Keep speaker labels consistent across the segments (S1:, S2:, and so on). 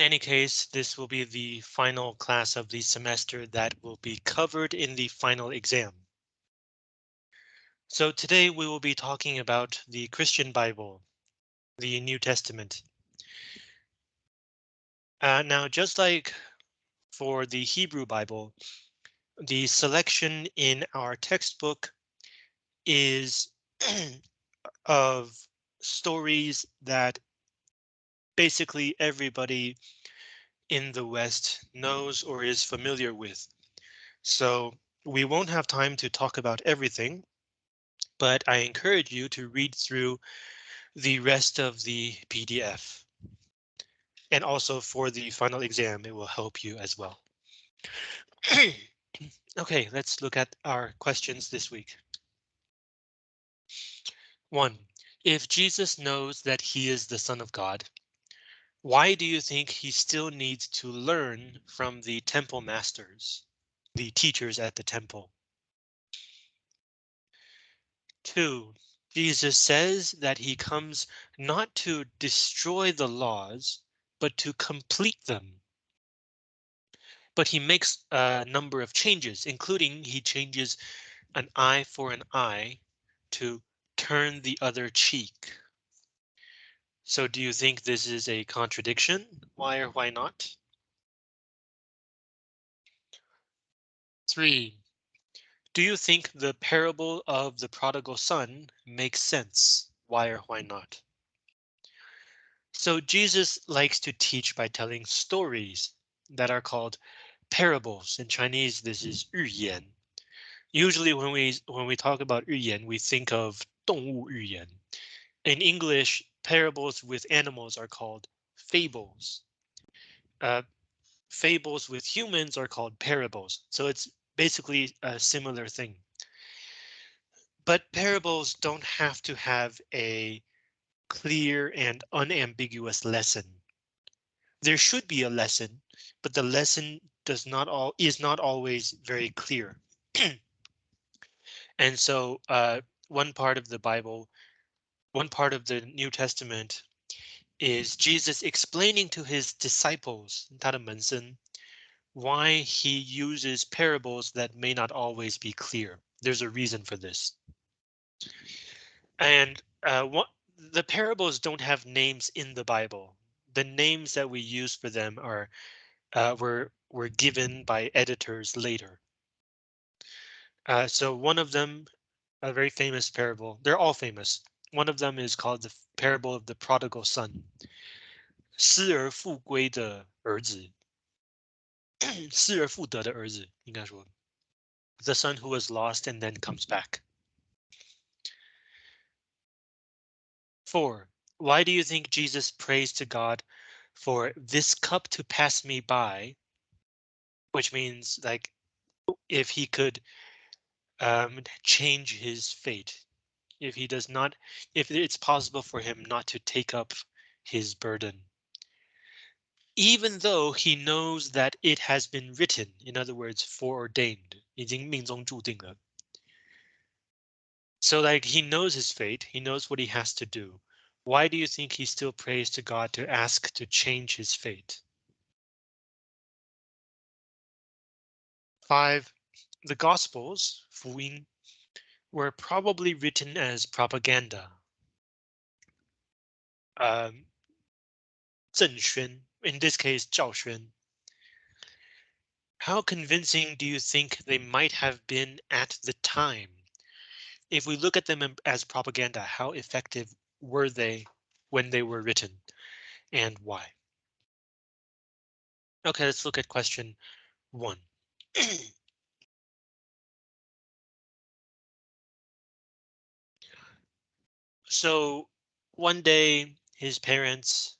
S1: In any case, this will be the final class of the semester that will be covered in the final exam. So today we will be talking about the Christian Bible, the New Testament. Uh, now, just like for the Hebrew Bible, the selection in our textbook is of stories that basically everybody in the West knows or is familiar with. So we won't have time to talk about everything, but I encourage you to read through the rest of the PDF. And also for the final exam, it will help you as well. okay, let's look at our questions this week. One, if Jesus knows that he is the son of God, why do you think he still needs to learn from the temple masters, the teachers at the temple? Two, Jesus says that he comes not to destroy the laws, but to complete them. But he makes a number of changes, including he changes an eye for an eye to turn the other cheek. So do you think this is a contradiction? Why or why not? Three, do you think the parable of the prodigal son makes sense? Why or why not? So Jesus likes to teach by telling stories that are called parables. In Chinese, this is 寓言. Usually when we when we talk about 寓言, we think of 动物寓言. In English, parables with animals are called fables. Uh, fables with humans are called parables. So it's basically a similar thing. But parables don't have to have a clear and unambiguous lesson. There should be a lesson, but the lesson does not all is not always very clear. and so uh, one part of the Bible, one part of the New Testament is Jesus explaining to his disciples, 他的门生, why he uses parables that may not always be clear. There's a reason for this. And uh, what the parables don't have names in the Bible. The names that we use for them are uh, were were given by editors later. Uh, so one of them, a very famous parable. They're all famous. One of them is called the parable of the prodigal son. 失而复归的儿子，失而复得的儿子，应该说，the son who was lost and then comes back. Four, why do you think Jesus prays to God for this cup to pass me by? Which means like if he could um, change his fate, if he does not, if it's possible for him not to take up his burden. Even though he knows that it has been written, in other words, foreordained, 已经命中注定了. So like he knows his fate, he knows what he has to do. Why do you think he still prays to God to ask to change his fate? Five, the Gospels, 福音, were probably written as propaganda. Um, Zheng Xuan, in this case, Zhao Xuan. How convincing do you think they might have been at the time? If we look at them as propaganda, how effective were they when they were written and why? Okay, let's look at question one. So one day his parents,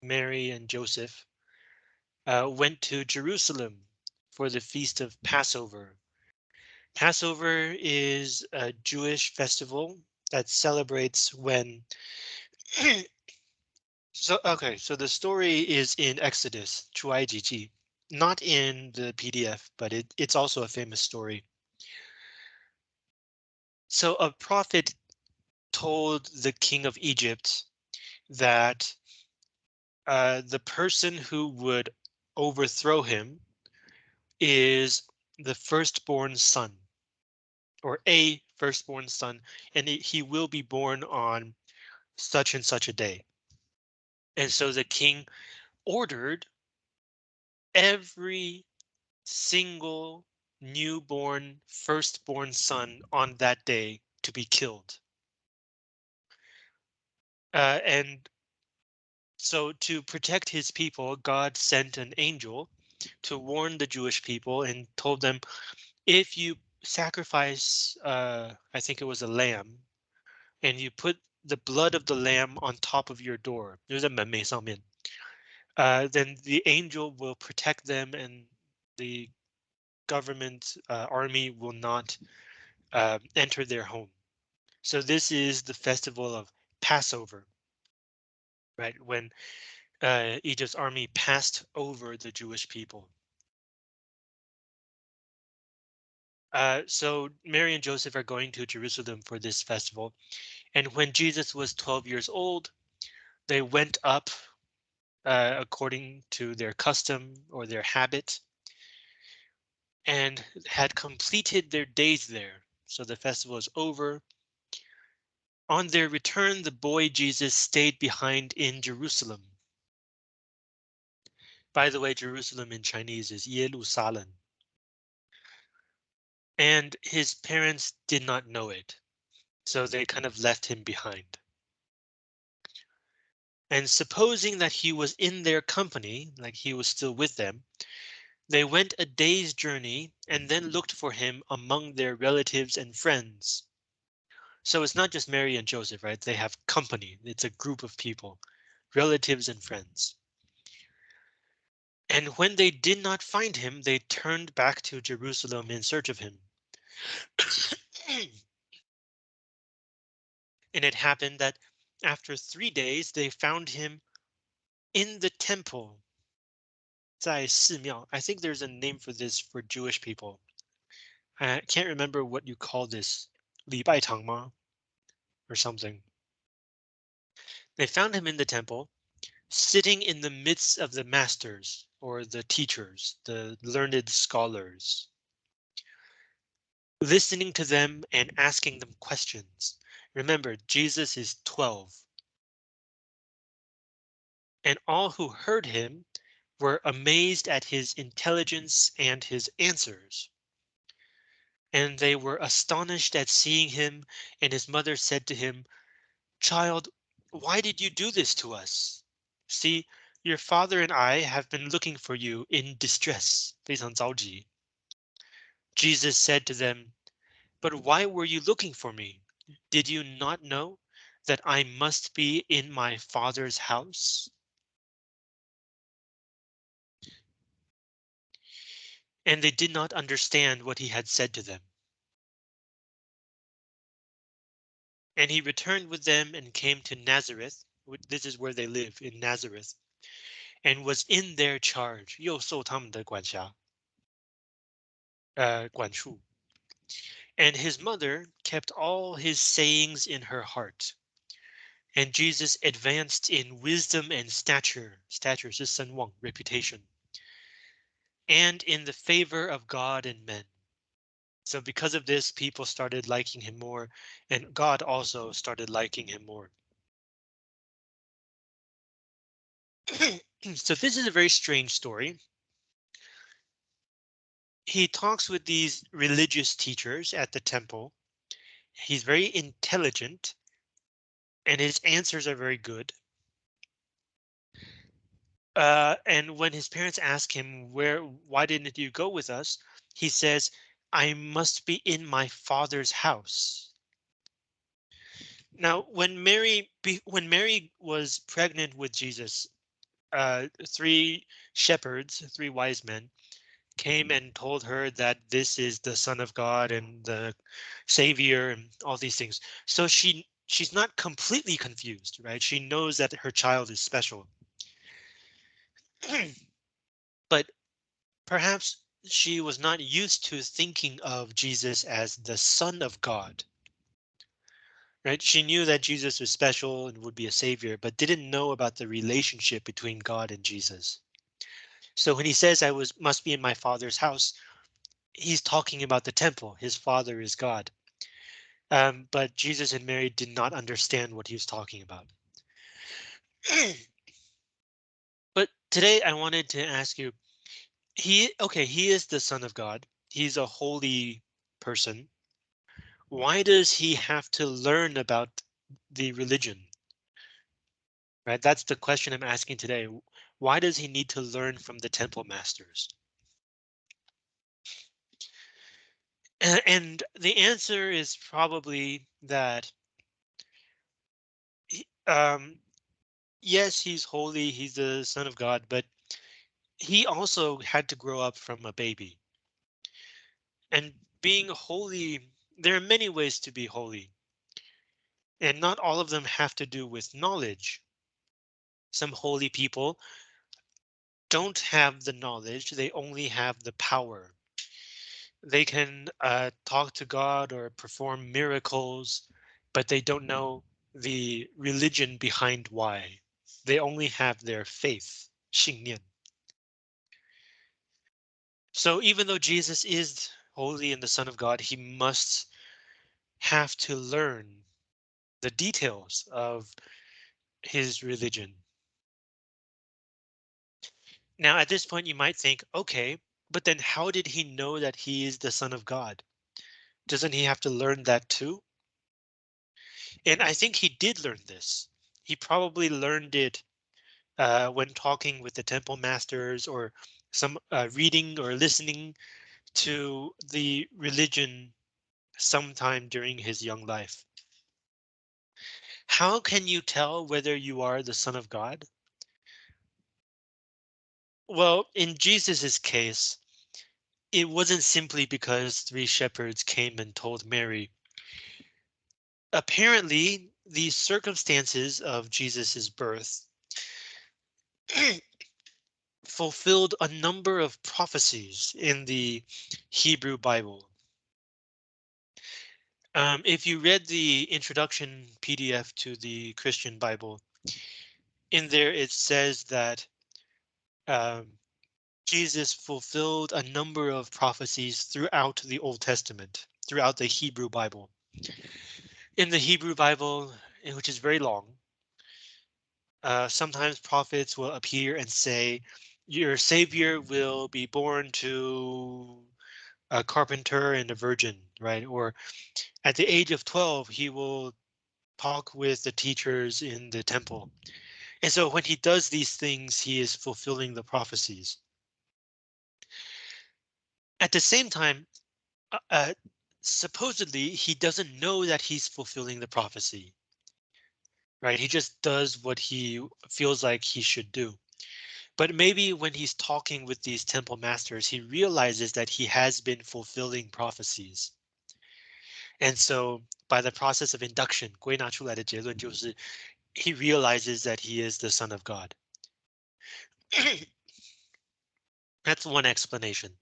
S1: Mary and Joseph, uh, went to Jerusalem for the feast of Passover. Passover is a Jewish festival that celebrates when so okay, so the story is in Exodus, Chuai Jiji, not in the PDF, but it, it's also a famous story. So a prophet told the king of Egypt that uh, the person who would overthrow him is the firstborn son or a firstborn son, and he will be born on such and such a day. And so the king ordered every single newborn firstborn son on that day to be killed. Uh, and so to protect his people, God sent an angel to warn the Jewish people and told them, if you sacrifice, uh, I think it was a lamb, and you put the blood of the lamb on top of your door, uh, then the angel will protect them and the government uh, army will not uh, enter their home. So this is the festival of Passover, right? When uh, Egypt's army passed over the Jewish people. Uh, so Mary and Joseph are going to Jerusalem for this festival. And when Jesus was 12 years old, they went up uh, according to their custom or their habit and had completed their days there. So the festival is over. On their return, the boy Jesus stayed behind in Jerusalem. By the way, Jerusalem in Chinese is Yerusalem. And his parents did not know it. So they kind of left him behind. And supposing that he was in their company, like he was still with them, they went a day's journey and then looked for him among their relatives and friends. So it's not just Mary and Joseph, right? They have company. It's a group of people, relatives and friends. And when they did not find him, they turned back to Jerusalem in search of him. and it happened that after three days, they found him in the temple 在寺庙. I think there's a name for this for Jewish people. I can't remember what you call this. 礼拜堂吗? Or something. They found him in the temple, sitting in the midst of the masters or the teachers, the learned scholars. Listening to them and asking them questions. Remember, Jesus is 12. And all who heard him were amazed at his intelligence and his answers And they were astonished at seeing him, and his mother said to him, Child, why did you do this to us? See, your father and I have been looking for you in distress. 非常着急. Jesus said to them, But why were you looking for me? Did you not know that I must be in my father's house? and they did not understand what he had said to them. And he returned with them and came to Nazareth. This is where they live in Nazareth and was in their charge. 又受他们的管辖. Uh, 管束. And his mother kept all his sayings in her heart. And Jesus advanced in wisdom and stature. Stature is 声望, reputation and in the favor of God and men. So because of this, people started liking him more, and God also started liking him more. so this is a very strange story. He talks with these religious teachers at the temple. He's very intelligent, and his answers are very good. Uh, and when his parents ask him where, why didn't you go with us? He says, I must be in my father's house. Now, when Mary, when Mary was pregnant with Jesus, uh, three shepherds, three wise men, came and told her that this is the son of God and the savior and all these things. So she she's not completely confused, right? She knows that her child is special. but perhaps she was not used to thinking of Jesus as the son of God. right? She knew that Jesus was special and would be a savior, but didn't know about the relationship between God and Jesus. So when he says I was must be in my father's house, he's talking about the temple. His father is God. Um, but Jesus and Mary did not understand what he was talking about. today I wanted to ask you, he okay, he is the son of God. He's a holy person. Why does he have to learn about the religion? Right? That's the question I'm asking today. Why does he need to learn from the temple masters? And the answer is probably that um, yes, he's holy, he's the son of God, but he also had to grow up from a baby. And being holy, there are many ways to be holy. And not all of them have to do with knowledge. Some holy people don't have the knowledge, they only have the power. They can uh, talk to God or perform miracles, but they don't know the religion behind why. They only have their faith, 信念. So even though Jesus is holy and the Son of God, he must have to learn the details of his religion. Now, at this point, you might think, okay, but then how did he know that he is the Son of God? Doesn't he have to learn that too? And I think he did learn this. He probably learned it uh, when talking with the temple masters or some uh, reading or listening to the religion sometime during his young life. How can you tell whether you are the son of God? Well, in Jesus's case, it wasn't simply because three shepherds came and told Mary. Apparently, the circumstances of Jesus's birth fulfilled a number of prophecies in the Hebrew Bible. Um, if you read the introduction PDF to the Christian Bible, in there it says that um, Jesus fulfilled a number of prophecies throughout the Old Testament, throughout the Hebrew Bible. In the Hebrew Bible, which is very long, uh, sometimes prophets will appear and say, your savior will be born to a carpenter and a virgin, right? Or at the age of 12, he will talk with the teachers in the temple. And so when he does these things, he is fulfilling the prophecies. At the same time, uh, uh, supposedly he doesn't know that he's fulfilling the prophecy. Right, he just does what he feels like he should do. But maybe when he's talking with these temple masters, he realizes that he has been fulfilling prophecies. And so by the process of induction, 归纳出来的结论就是 he realizes that he is the son of God. That's one explanation.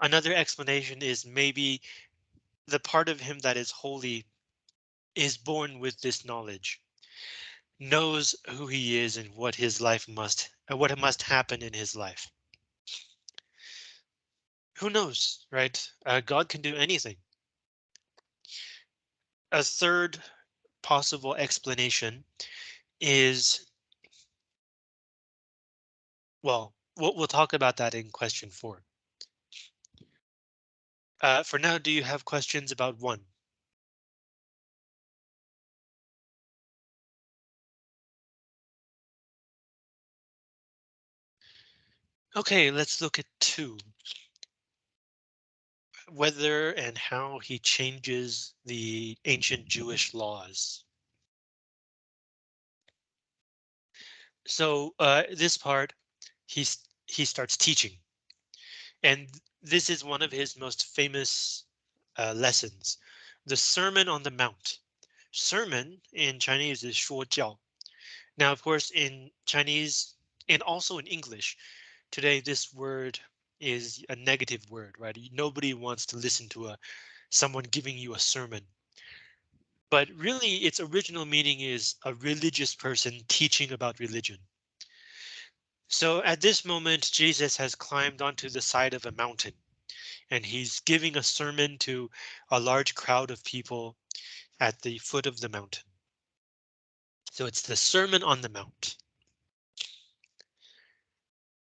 S1: Another explanation is maybe the part of him that is holy is born with this knowledge, knows who he is and what his life must, uh, what must happen in his life. Who knows, right? Uh, God can do anything. A third possible explanation is well, we'll, we'll talk about that in question four. Uh, for now, do you have questions about one? Okay, let's look at two. Whether and how he changes the ancient Jewish laws. So uh, this part, he's he starts teaching. And this is one of his most famous uh, lessons, the Sermon on the Mount. Sermon in Chinese is 说教. Now, of course, in Chinese and also in English, today this word is a negative word, right? Nobody wants to listen to a someone giving you a sermon. but really its original meaning is a religious person teaching about religion. So at this moment, Jesus has climbed onto the side of a mountain and he's giving a sermon to a large crowd of people at the foot of the mountain. So it's the Sermon on the Mount.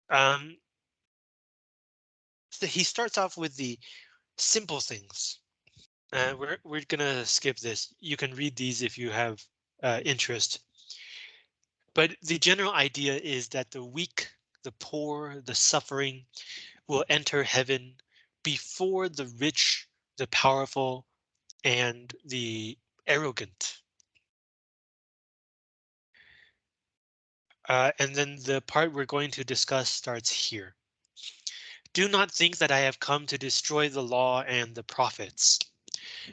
S1: Um, so he starts off with the simple things. Uh, we're we're gonna skip this. You can read these if you have uh, interest. But the general idea is that the weak, the poor, the suffering will enter heaven before the rich, the powerful, and the arrogant. Uh, and then the part we're going to discuss starts here. Do not think that I have come to destroy the law and the prophets.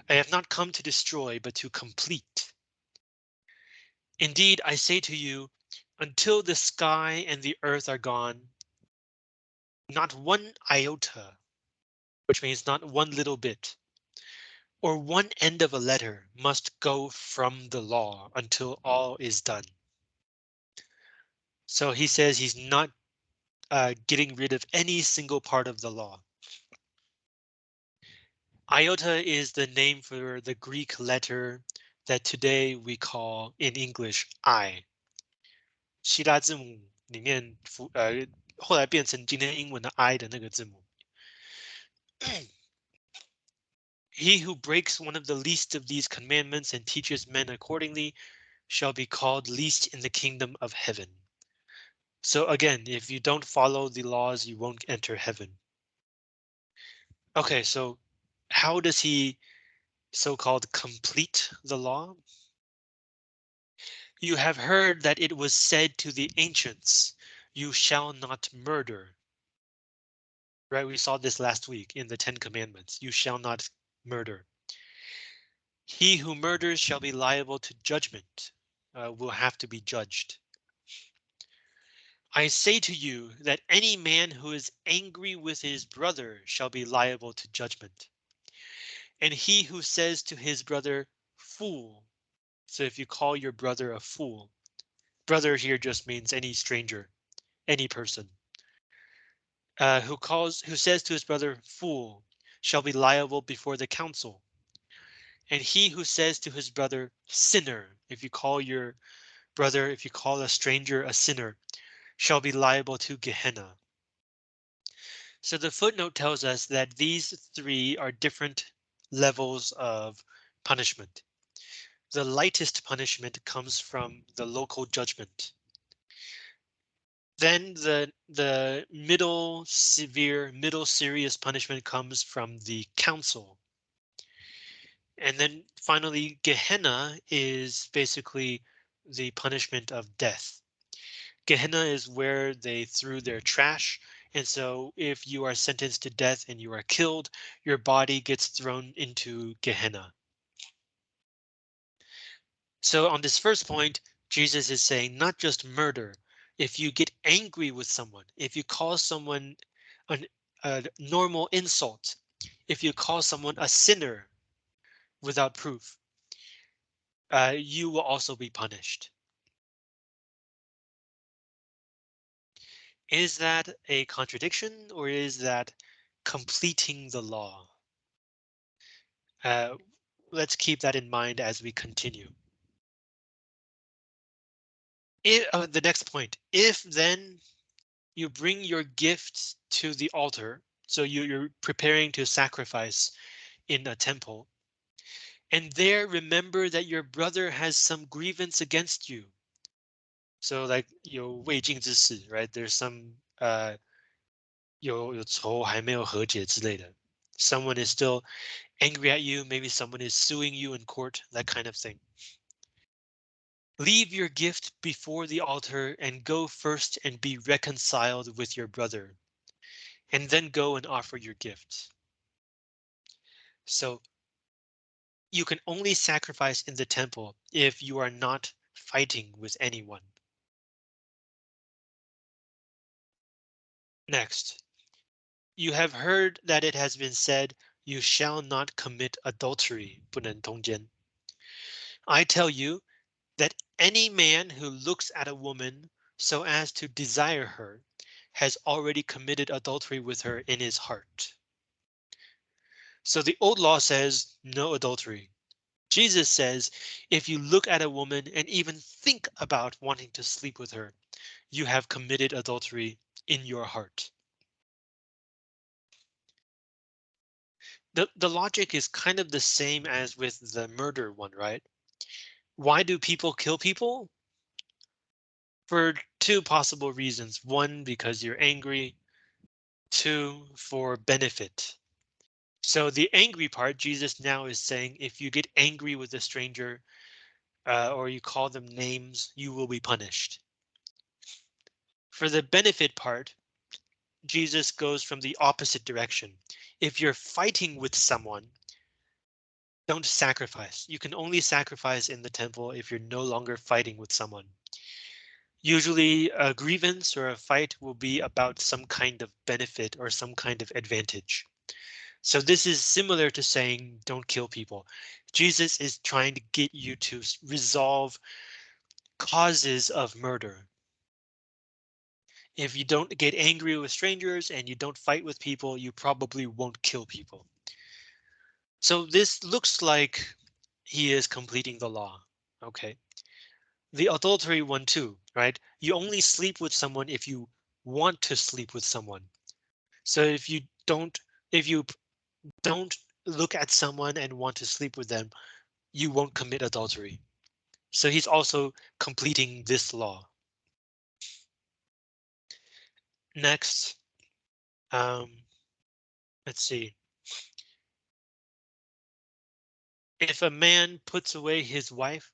S1: I have not come to destroy, but to complete. Indeed, I say to you, until the sky and the earth are gone, not one iota, which means not one little bit, or one end of a letter must go from the law until all is done. So he says he's not uh, getting rid of any single part of the law. Iota is the name for the Greek letter that today we call in English I. 希腊字母里面符呃后来变成今天英文的 I 的那个字母。he who breaks one of the least of these commandments and teaches men accordingly shall be called least in the kingdom of heaven. So again, if you don't follow the laws, you won't enter heaven. Okay, so how does he so-called complete the law? You have heard that it was said to the ancients, you shall not murder. Right, we saw this last week in the Ten Commandments, you shall not murder. He who murders shall be liable to judgment, uh, will have to be judged. I say to you that any man who is angry with his brother shall be liable to judgment. And he who says to his brother, fool. So if you call your brother a fool, brother here just means any stranger, any person. Uh, who calls who says to his brother, fool, shall be liable before the council. And he who says to his brother, sinner, if you call your brother, if you call a stranger a sinner, shall be liable to Gehenna. So the footnote tells us that these three are different levels of punishment. The lightest punishment comes from the local judgment. Then the the middle severe, middle serious punishment comes from the council. And then finally, Gehenna is basically the punishment of death. Gehenna is where they threw their trash and so if you are sentenced to death and you are killed, your body gets thrown into Gehenna. So on this first point, Jesus is saying not just murder. If you get angry with someone, if you call someone an, a normal insult, if you call someone a sinner without proof, uh, you will also be punished. Is that a contradiction or is that completing the law? Uh, let's keep that in mind as we continue. Uh, the next point, if then you bring your gifts to the altar, so you, you're preparing to sacrifice in a temple, and there remember that your brother has some grievance against you. So like 有未尽之事, right? There's some uh 有有仇还没有和解之类的. Someone is still angry at you. Maybe someone is suing you in court, that kind of thing. Leave your gift before the altar and go first and be reconciled with your brother. And then go and offer your gift. So you can only sacrifice in the temple if you are not fighting with anyone. Next, you have heard that it has been said, you shall not commit adultery, 不能通奸. I tell you that any man who looks at a woman so as to desire her has already committed adultery with her in his heart. So the old law says no adultery. Jesus says if you look at a woman and even think about wanting to sleep with her, you have committed adultery in your heart. The, the logic is kind of the same as with the murder one, right? Why do people kill people? For two possible reasons. One, because you're angry. Two, for benefit. So the angry part, Jesus now is saying, if you get angry with a stranger uh, or you call them names, you will be punished. For the benefit part, Jesus goes from the opposite direction. If you're fighting with someone, don't sacrifice. You can only sacrifice in the temple if you're no longer fighting with someone. Usually a grievance or a fight will be about some kind of benefit or some kind of advantage. So this is similar to saying don't kill people. Jesus is trying to get you to resolve causes of murder. If you don't get angry with strangers and you don't fight with people, you probably won't kill people. So this looks like he is completing the law. OK, the adultery one too, right? You only sleep with someone if you want to sleep with someone. So if you don't, if you don't look at someone and want to sleep with them, you won't commit adultery. So he's also completing this law. Next, um, let's see. If a man puts away his wife,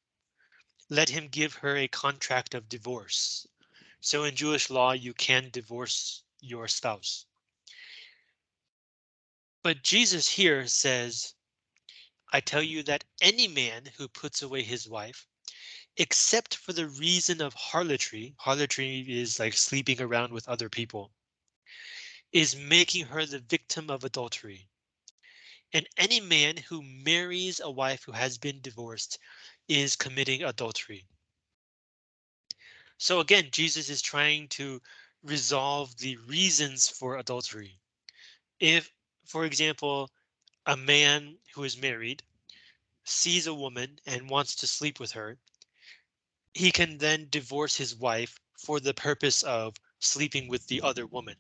S1: let him give her a contract of divorce. So in Jewish law, you can divorce your spouse. But Jesus here says, I tell you that any man who puts away his wife, except for the reason of harlotry, harlotry is like sleeping around with other people, is making her the victim of adultery. And any man who marries a wife who has been divorced is committing adultery. So again, Jesus is trying to resolve the reasons for adultery. If, for example, a man who is married sees a woman and wants to sleep with her, he can then divorce his wife for the purpose of sleeping with the other woman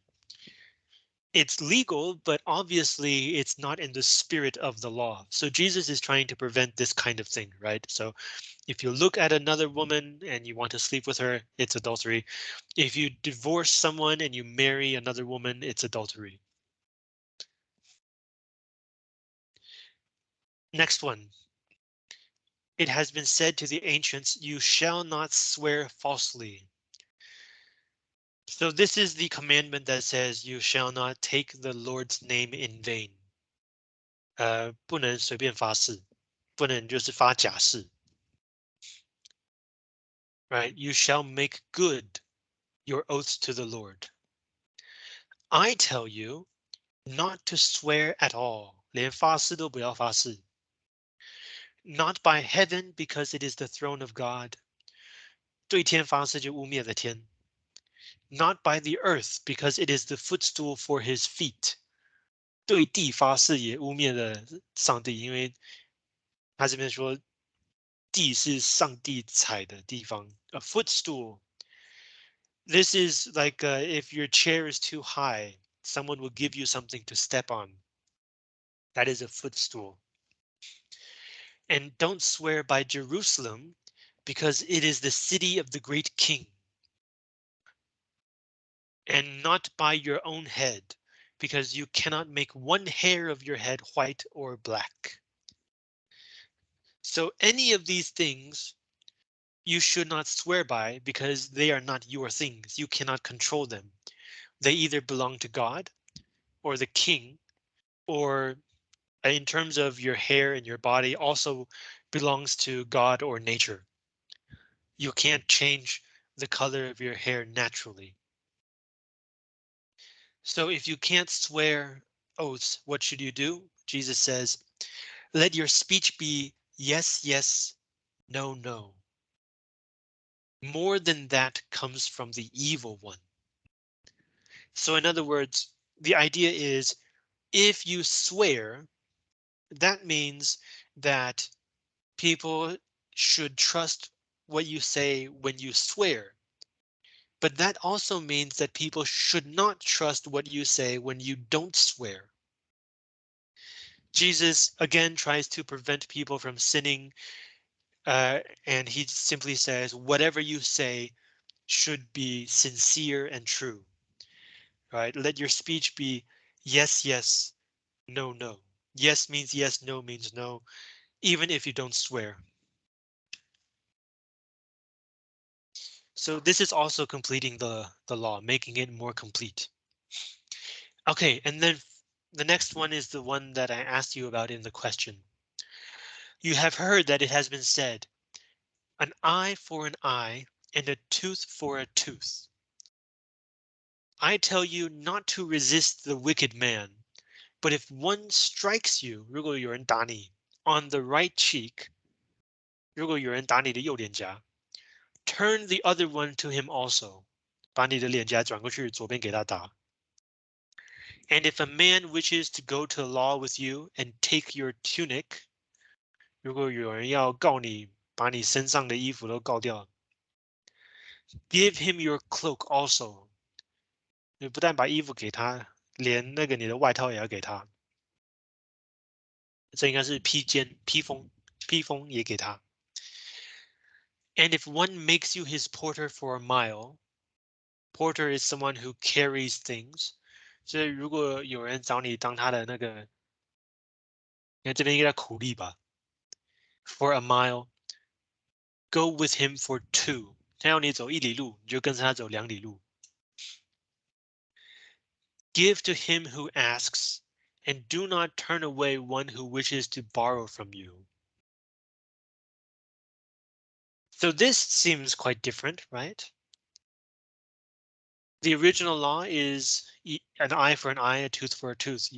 S1: it's legal, but obviously it's not in the spirit of the law. So Jesus is trying to prevent this kind of thing, right? So if you look at another woman and you want to sleep with her, it's adultery. If you divorce someone and you marry another woman, it's adultery. Next one. It has been said to the ancients, you shall not swear falsely. So this is the commandment that says you shall not take the Lord's name in vain. 呃，不能随便发誓，不能就是发假誓。Right, you shall make good your oaths to the Lord. I tell you not to swear at all, 连发誓都不要发誓. Not by heaven because it is the throne of God. 对天发誓就污蔑了天 not by the earth because it is the footstool for his feet. 对地发誓也污蔑了上帝，因为他这边说地是上帝踩的地方。A footstool. This is like uh, if your chair is too high, someone will give you something to step on. That is a footstool. And don't swear by Jerusalem because it is the city of the great king and not by your own head, because you cannot make one hair of your head white or black. So any of these things you should not swear by because they are not your things. You cannot control them. They either belong to God or the king or Uh, in terms of your hair and your body also belongs to God or nature. You can't change the color of your hair naturally. So if you can't swear oaths, what should you do? Jesus says, let your speech be yes, yes, No, no. More than that comes from the evil one. So in other words, the idea is if you swear, that means that people should trust what you say when you swear. But that also means that people should not trust what you say when you don't swear. Jesus again tries to prevent people from sinning. Uh, and he simply says, whatever you say should be sincere and true. Right? Let your speech be yes, yes, no, no. Yes means yes, no means no, even if you don't swear. So this is also completing the, the law, making it more complete. Okay, and then the next one is the one that I asked you about in the question. You have heard that it has been said, an eye for an eye and a tooth for a tooth. I tell you not to resist the wicked man, but if one strikes you, 如果有人打你 on the right cheek, 如果有人打你的右脸颊 turn the other one to him also. 把你的脸颊转过去，左边给他打。And if a man wishes to go to law with you and take your tunic, 如果有人要告你，把你身上的衣服都告掉，give him your cloak also. 你不但把衣服给他， 连那个你的外套也要给他。这应该是披肩、披风、披风也给他。and if one makes you his porter for a mile, porter is someone who carries things. 所以如果有人找你当他的那个，你看这边应该苦力吧？For a mile, go with him for two. 他要你走一里路，你就跟着他走两里路。Give to him who asks, and do not turn away one who wishes to borrow from you. So this seems quite different, right? The original law is an eye for an eye, a tooth for a tooth,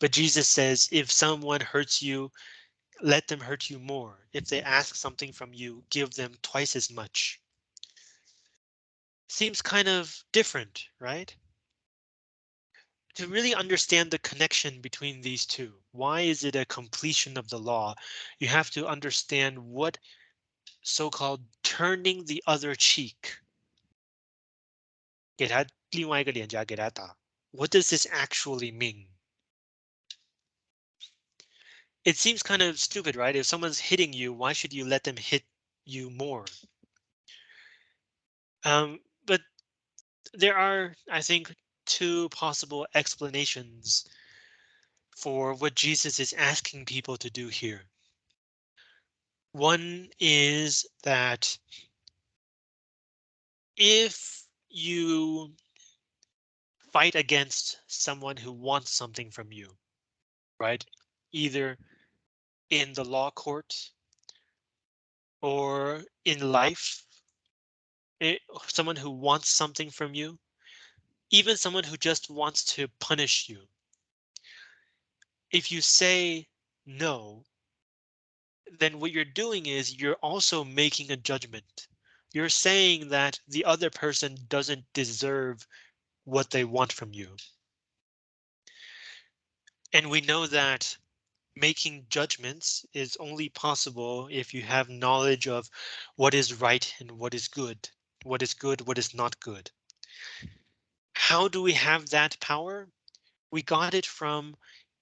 S1: But Jesus says, if someone hurts you, let them hurt you more. If they ask something from you, give them twice as much. Seems kind of different, right? to really understand the connection between these two, why is it a completion of the law? You have to understand what so-called turning the other cheek. What does this actually mean? It seems kind of stupid, right? If someone's hitting you, why should you let them hit you more? Um, there are, I think, two possible explanations for what Jesus is asking people to do here. One is that if you fight against someone who wants something from you, right? Either in the law court or in life, it, someone who wants something from you, even someone who just wants to punish you. If you say no, then what you're doing is you're also making a judgment. You're saying that the other person doesn't deserve what they want from you. And we know that making judgments is only possible if you have knowledge of what is right and what is good, what is good, what is not good. How do we have that power? We got it from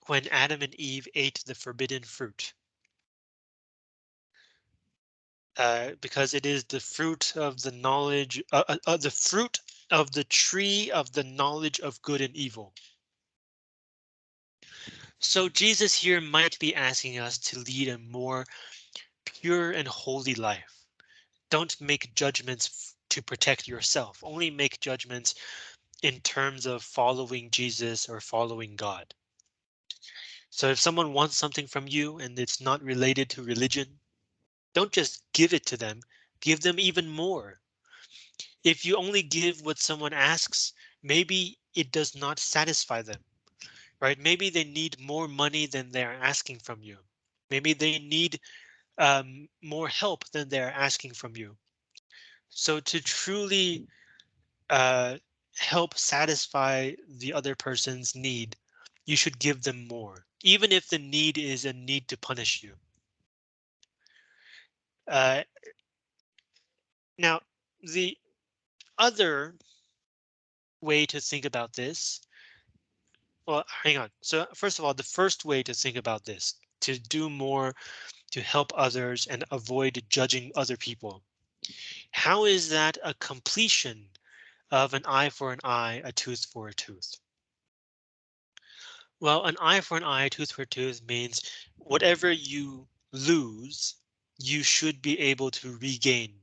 S1: when Adam and Eve ate the forbidden fruit. Uh, because it is the fruit of the knowledge, uh, uh, uh, the fruit of the tree of the knowledge of good and evil. So Jesus here might be asking us to lead a more pure and holy life. Don't make judgments to protect yourself, only make judgments in terms of following Jesus or following God. So if someone wants something from you and it's not related to religion, don't just give it to them, give them even more. If you only give what someone asks, maybe it does not satisfy them, right? Maybe they need more money than they're asking from you. Maybe they need um, more help than they're asking from you. So to truly uh, help satisfy the other person's need, you should give them more, even if the need is a need to punish you. Uh, now, the other way to think about this. Well, hang on. So first of all, the first way to think about this, to do more to help others and avoid judging other people. How is that a completion of an eye for an eye, a tooth for a tooth? Well, an eye for an eye, tooth for a tooth means whatever you lose, you should be able to regain,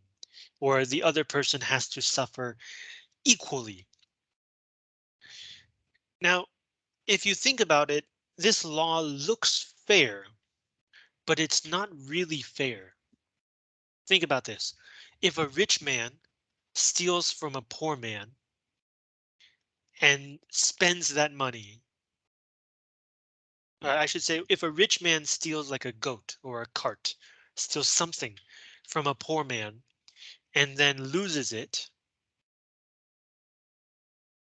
S1: or the other person has to suffer equally. Now, if you think about it, this law looks fair, but it's not really fair. Think about this. If a rich man steals from a poor man and spends that money, uh, I should say, if a rich man steals like a goat or a cart, steals something from a poor man and then loses it,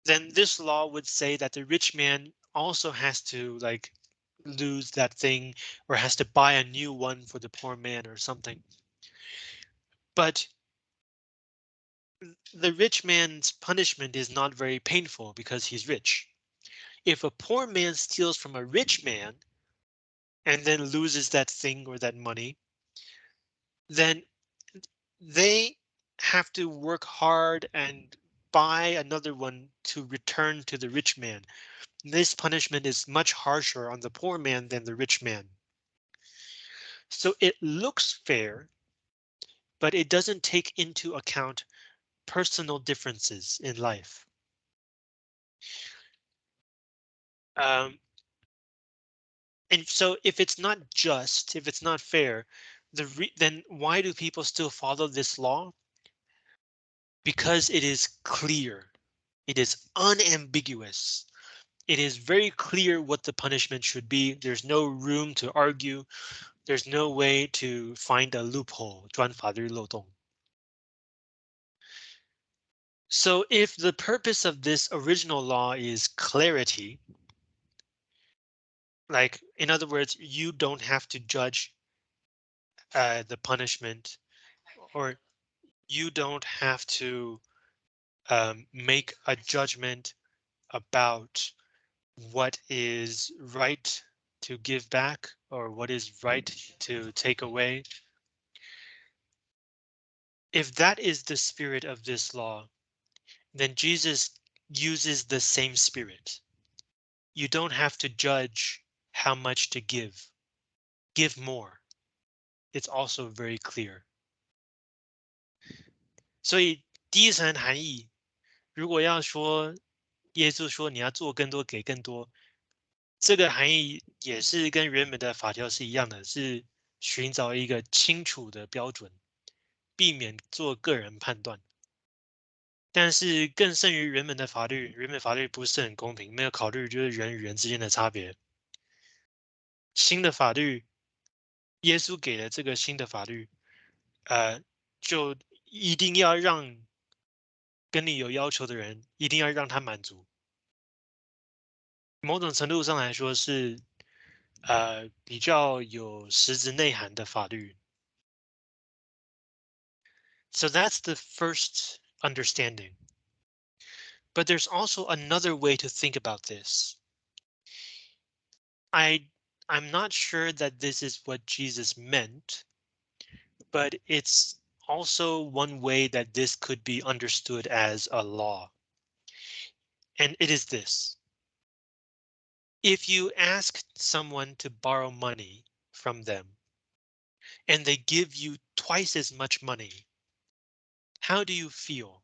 S1: then this law would say that the rich man also has to like lose that thing or has to buy a new one for the poor man or something. But the rich man's punishment is not very painful because he's rich. If a poor man steals from a rich man and then loses that thing or that money, then they have to work hard and buy another one to return to the rich man. This punishment is much harsher on the poor man than the rich man. So it looks fair, but it doesn't take into account personal differences in life. Um, and so if it's not just, if it's not fair, the then why do people still follow this law? Because it is clear. It is unambiguous. It is very clear what the punishment should be. There's no room to argue. There's no way to find a loophole. 专法律漏洞. So if the purpose of this original law is clarity, like in other words, you don't have to judge uh, the punishment or you don't have to um, make a judgment about what is right to give back or what is right to take away. If that is the spirit of this law, then Jesus uses the same spirit. You don't have to judge how much to give. Give more. It's also very clear. 所以第一层含义，如果要说耶稣说你要做更多，给更多，这个含义也是跟原本的法条是一样的，是寻找一个清楚的标准，避免做个人判断。 但是更胜于原本的法律，原本法律不是很公平，没有考虑就是人与人之间的差别。新的法律，耶稣给了这个新的法律，呃，就一定要让跟你有要求的人，一定要让他满足。某种程度上来说是，呃，比较有实质内涵的法律。So that's the first understanding. But there's also another way to think about this. I I'm not sure that this is what Jesus meant, but it's also one way that this could be understood as a law. And it is this. If you ask someone to borrow money from them and they give you twice as much money how do you feel?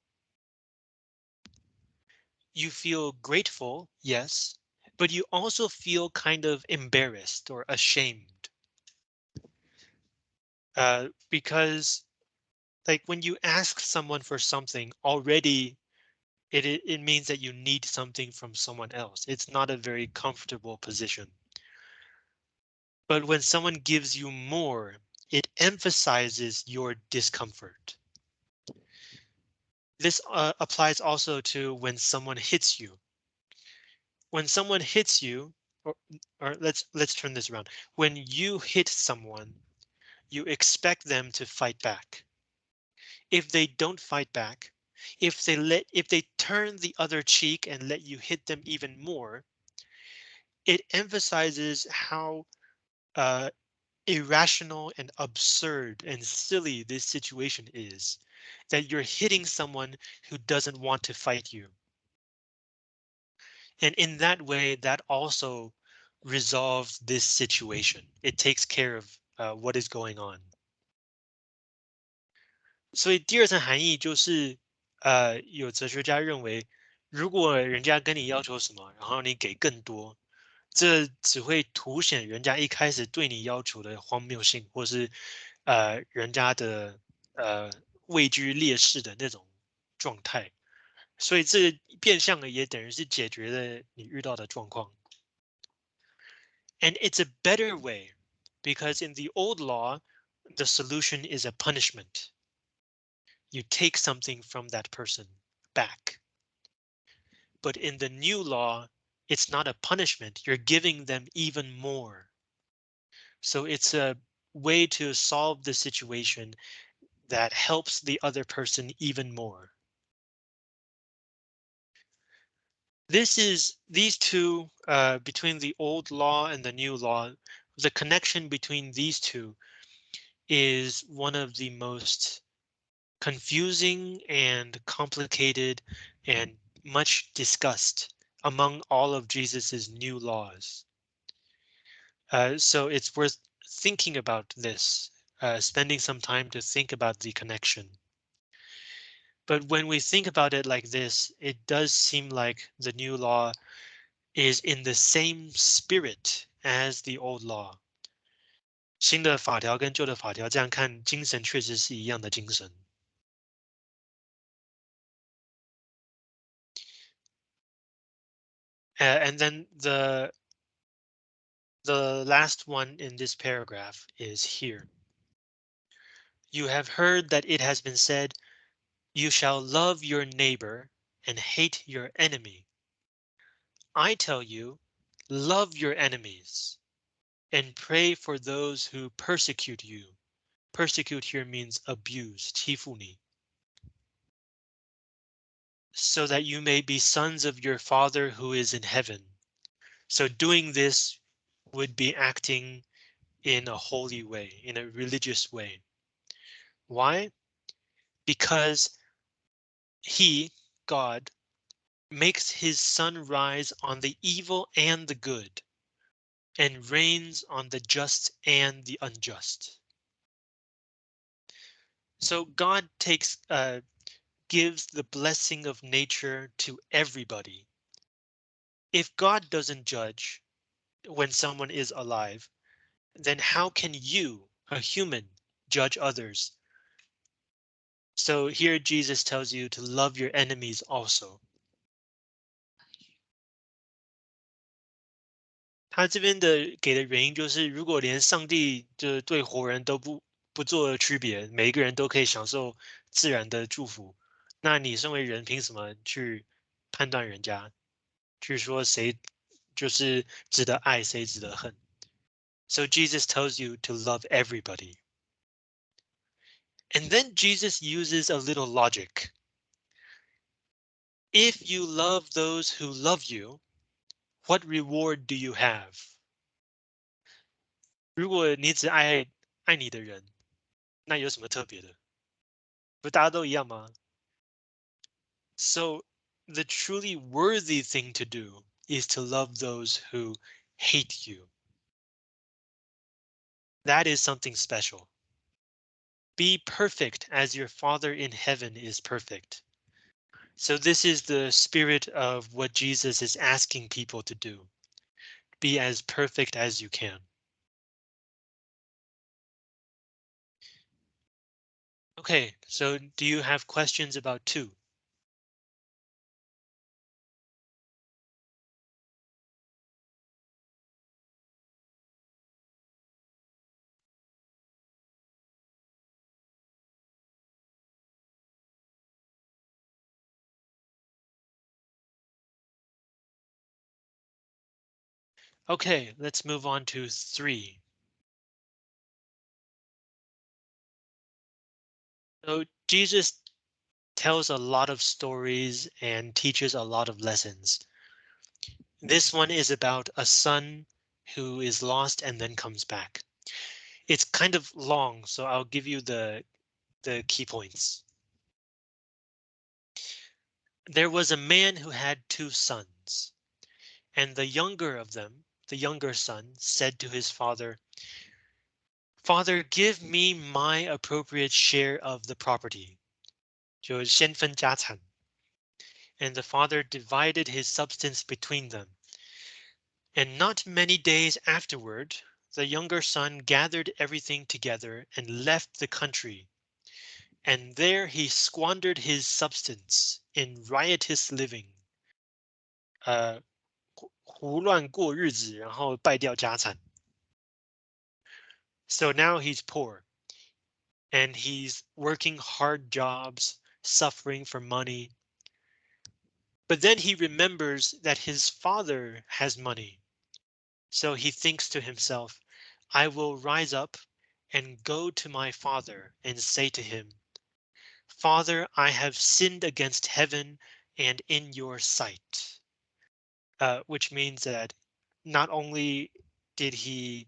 S1: You feel grateful, yes, but you also feel kind of embarrassed or ashamed. Uh, because like when you ask someone for something already, it, it, it means that you need something from someone else. It's not a very comfortable position. But when someone gives you more, it emphasizes your discomfort. This uh, applies also to when someone hits you. When someone hits you, or, or let's let's turn this around. When you hit someone, you expect them to fight back. If they don't fight back, if they let if they turn the other cheek and let you hit them even more, it emphasizes how uh, irrational and absurd and silly this situation is that you're hitting someone who doesn't want to fight you. And in that way, that also resolves this situation. It takes care of uh, what is going on. 所以第二层含义就是，呃，有哲学家认为，如果人家跟你要求什么，然后你给更多，这只会凸显人家一开始对你要求的荒谬性，或是呃人家的呃 位居劣势的那种状态。所以这变相的也等于是解决了你遇到的状况。And it's a better way because in the old law, the solution is a punishment. You take something from that person back. But in the new law, it's not a punishment. You're giving them even more. So it's a way to solve the situation that helps the other person even more. This is these two uh, between the old law and the new law. The connection between these two is one of the most confusing and complicated and much discussed among all of Jesus's new laws. Uh, so it's worth thinking about this, uh, spending some time to think about the connection. But when we think about it like this, it does seem like the new law is in the same spirit as the old law. 新的法条跟旧的法条，这样看精神确实是一样的精神。Uh, and then the the last one in this paragraph is here. You have heard that it has been said, you shall love your neighbor and hate your enemy. I tell you, love your enemies and pray for those who persecute you. Persecute here means abuse, tifuni. So that you may be sons of your father who is in heaven. So doing this would be acting in a holy way, in a religious way. Why? Because he, God, makes his sun rise on the evil and the good, and rains on the just and the unjust. So God takes uh, gives the blessing of nature to everybody. If God doesn't judge when someone is alive, then how can you, a human, judge others so here Jesus tells you to love your enemies also. 他这边的给的原因就是，如果连上帝就是对活人都不不做区别，每一个人都可以享受自然的祝福，那你身为人凭什么去判断人家，去说谁就是值得爱，谁值得恨？So Jesus tells you to love everybody. And then Jesus uses a little logic. If you love those who love you, what reward do you have? 如果你只爱爱你的人，那有什么特别的？不大家都一样吗？So the truly worthy thing to do is to love those who hate you. That is something special. Be perfect as your Father in heaven is perfect. So this is the spirit of what Jesus is asking people to do. Be as perfect as you can. Okay, so do you have questions about two? Okay, let's move on to three. So Jesus tells a lot of stories and teaches a lot of lessons. This one is about a son who is lost and then comes back. It's kind of long, so I'll give you the the key points. There was a man who had two sons, and the younger of them, the younger son, said to his father, Father, give me my appropriate share of the property. 就先分家产. And the father divided his substance between them. And not many days afterward, the younger son gathered everything together and left the country. And there he squandered his substance in riotous living. 呃， 胡乱过日子，然后败掉家产。So now he's poor. And he's working hard jobs, suffering for money. But then he remembers that his father has money. So he thinks to himself, I will rise up and go to my father and say to him, Father, I have sinned against heaven and in your sight. Uh, which means that not only did he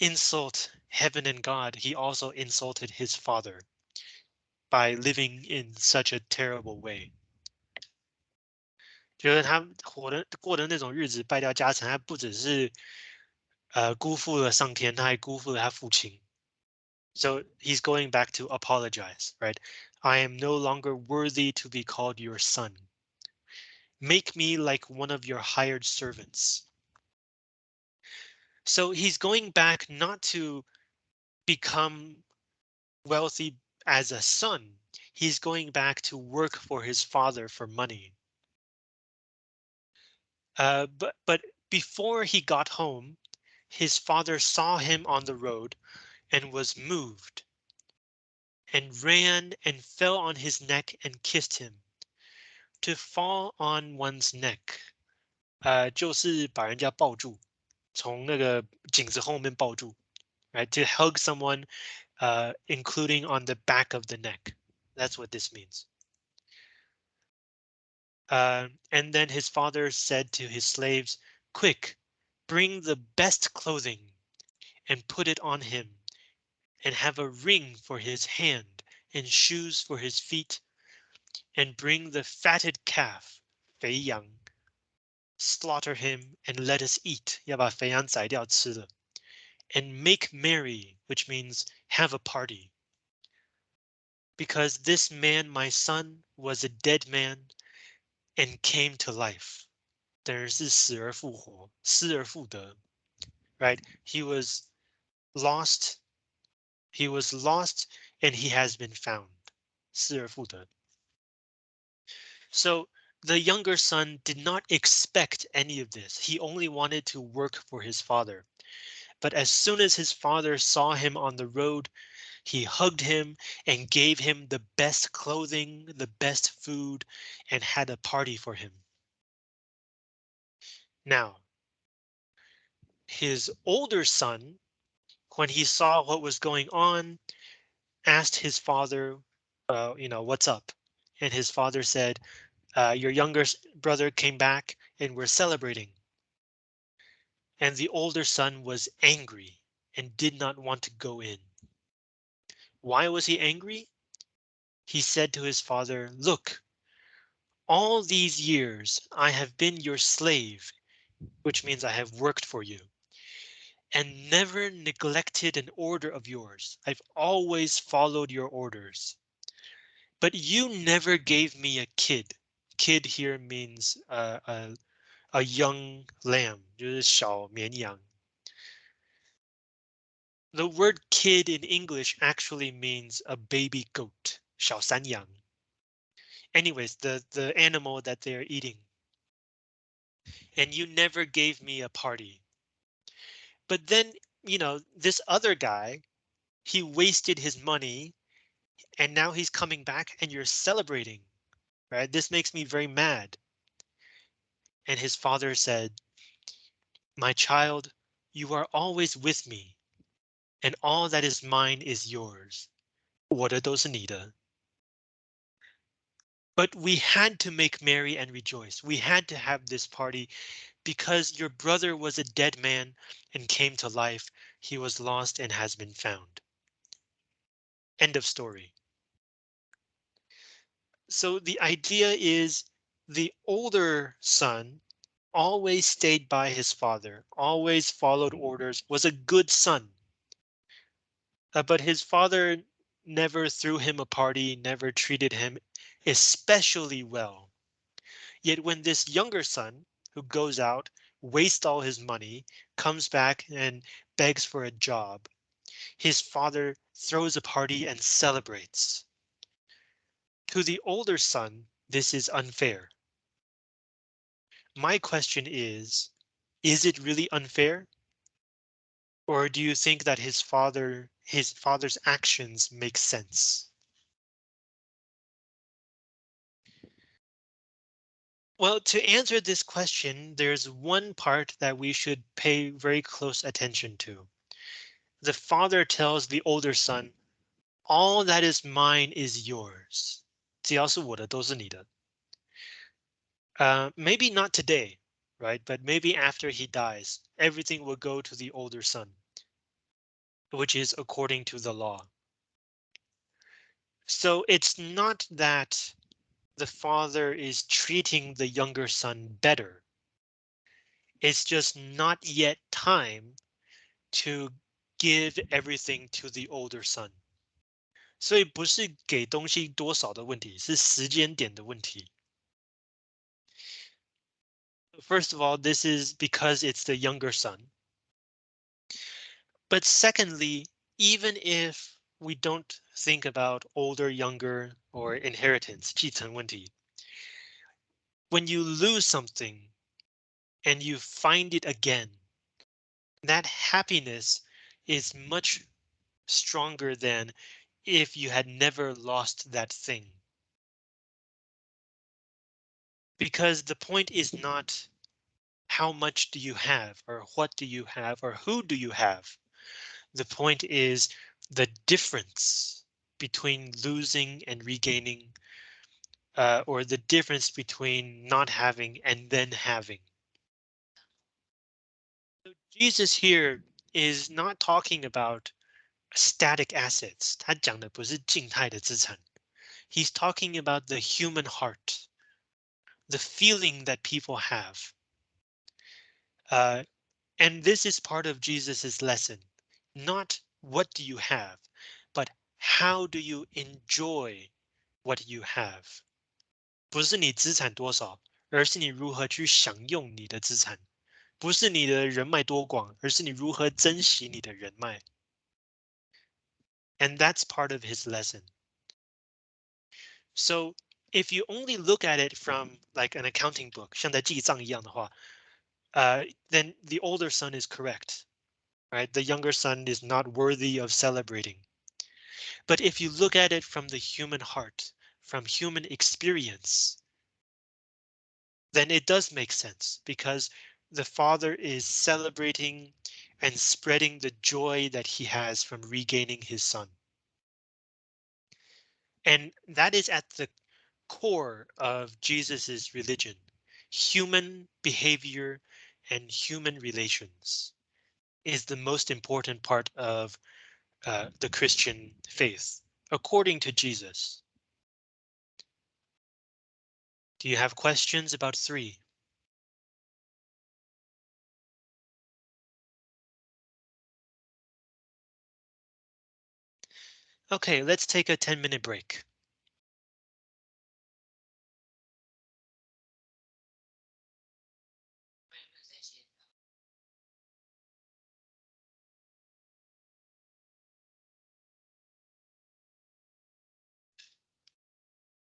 S1: insult heaven and God, he also insulted his father by living in such a terrible way. 觉得他活的过的那种日子，败掉家产，他不只是呃辜负了上天，他还辜负了他父亲。So he's going back to apologize, right? I am no longer worthy to be called your son. Make me like one of your hired servants. So he's going back not to become wealthy as a son. He's going back to work for his father for money. Uh, but but before he got home, his father saw him on the road and was moved and ran and fell on his neck and kissed him To fall on one's neck, 呃，就是把人家抱住，从那个颈子后面抱住，right? To hug someone, uh, including on the back of the neck. That's what this means. Uh, and then his father said to his slaves, quick, bring the best clothing and put it on him and have a ring for his hand and shoes for his feet and bring the fatted calf, 肥羊, slaughter him and let us eat, 要把肥羊宰掉吃了, and make merry, which means have a party. Because this man, my son, was a dead man and came to life. 等于是死而复活，失而复得, right? He was lost. He was lost and he has been found. 失而复得. So the younger son did not expect any of this. He only wanted to work for his father. But as soon as his father saw him on the road, he hugged him and gave him the best clothing, the best food, and had a party for him. Now, his older son, when he saw what was going on, asked his father, uh, you know, what's up? And his father said, uh, your younger brother came back and we're celebrating. And the older son was angry and did not want to go in. Why was he angry? He said to his father, look, all these years I have been your slave, which means I have worked for you and never neglected an order of yours. I've always followed your orders. But you never gave me a kid Kid here means uh, a, a young lamb, 就是小绵羊. The word kid in English actually means a baby goat, 小山羊. Anyways, the, the animal that they're eating. And you never gave me a party. But then, you know, this other guy, he wasted his money and now he's coming back and you're celebrating, right? This makes me very mad. And his father said, My child, you are always with me, and all that is mine is yours. What are those Anita? But we had to make merry and rejoice. We had to have this party because your brother was a dead man and came to life. He was lost and has been found. End of story. So the idea is the older son always stayed by his father, always followed orders, was a good son. Uh, but his father never threw him a party, never treated him especially well. Yet when this younger son who goes out, wastes all his money, comes back and begs for a job, his father throws a party and celebrates. To the older son, this is unfair. My question is, is it really unfair? Or do you think that his father, his father's actions make sense? Well, to answer this question, there's one part that we should pay very close attention to. The father tells the older son, all that is mine is yours. 只要是我的都是你的. Uh, maybe not today, right? But maybe after he dies, everything will go to the older son, which is according to the law. So it's not that the father is treating the younger son better. It's just not yet time to give everything to the older son. 所以不是给东西多少的问题，是时间点的问题。First of all, this is because it's the younger son. But secondly, even if we don't think about older, younger, or inheritance, 继承问题, when you lose something and you find it again, that happiness is much stronger than if you had never lost that thing. Because the point is not how much do you have or what do you have or who do you have? The point is the difference between losing and regaining uh, or the difference between not having and then having. So Jesus here is not talking about static assets. 他讲的不是静态的资产. He's talking about the human heart, the feeling that people have. Uh, and this is part of Jesus's lesson. Not what do you have, but how do you enjoy what you have? 不是你资产多少，而是你如何去享用你的资产。不是你的人脉多广，而是你如何珍惜你的人脉。 And that's part of his lesson. So if you only look at it from like an accounting book, 像在记账一样的话, uh, then the older son is correct, right? The younger son is not worthy of celebrating. But if you look at it from the human heart, from human experience, then it does make sense because the father is celebrating and spreading the joy that he has from regaining his son. And that is at the core of Jesus's religion, human behavior and human relations is the most important part of uh, the Christian faith, according to Jesus. Do you have questions about three? Okay, let's take a 10 minute break.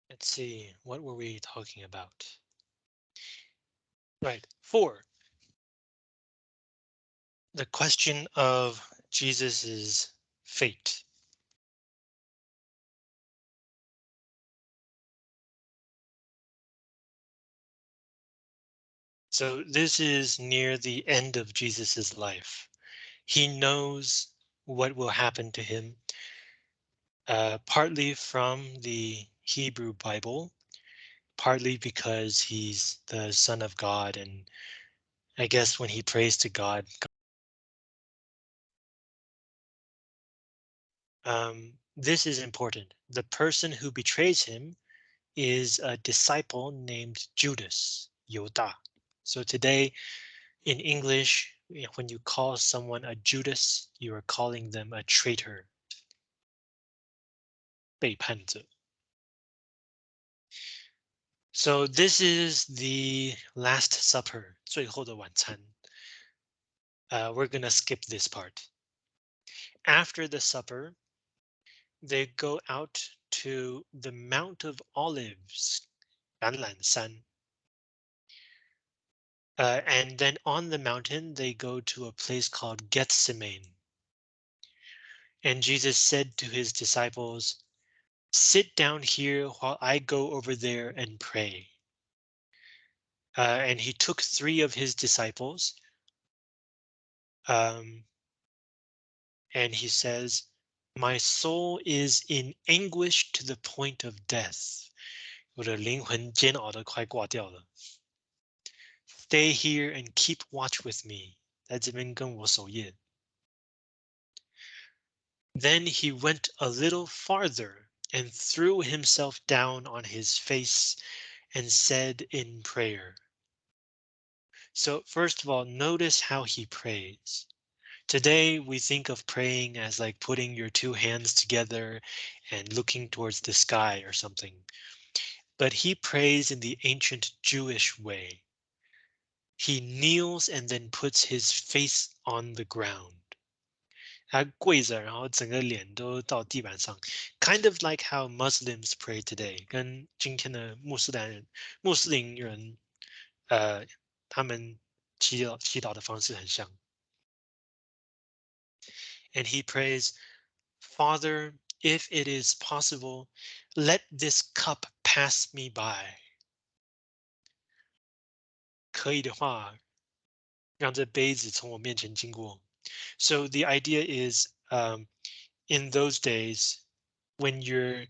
S1: Let's see, what were we talking about? Right, four. The question of Jesus's fate. So this is near the end of Jesus's life. He knows what will happen to him, uh, partly from the Hebrew Bible, partly because he's the son of God. And I guess when he prays to God, um, this is important. The person who betrays him is a disciple named Judas, Yoda. So today in English, when you call someone a Judas, you are calling them a traitor. 背叛者. So this is the Last Supper, 最后的晚餐. Uh, we're gonna skip this part. After the supper, they go out to the Mount of Olives, 橄榄山. Uh, and then on the mountain, they go to a place called Gethsemane. And Jesus said to his disciples, sit down here while I go over there and pray. Uh, and he took three of his disciples. Um, and he says, my soul is in anguish to the point of death. 我的灵魂煎熬的快挂掉了。 Stay here and keep watch with me. 在这边跟我守夜。Then he went a little farther and threw himself down on his face and said in prayer. So first of all, notice how he prays. Today we think of praying as like putting your two hands together and looking towards the sky or something. But he prays in the ancient Jewish way. He kneels and then puts his face on the ground. 他跪着，然后整个脸都到地板上，kind of like how Muslims pray today，跟今天的穆斯林人、穆斯林人，呃，他们祈祷祈祷的方式很像。And he prays, Father, if it is possible, let this cup pass me by. 可以的话，让这杯子从我面前经过。so the idea is um, in those days when you're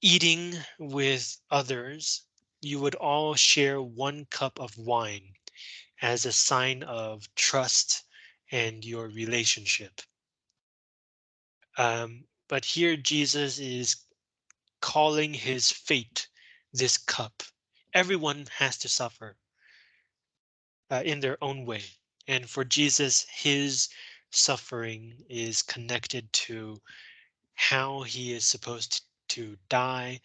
S1: eating with others, you would all share one cup of wine as a sign of trust and your relationship. Um, but here Jesus is calling his fate this cup. Everyone has to suffer uh, in their own way. And for Jesus, his suffering is connected to how he is supposed to die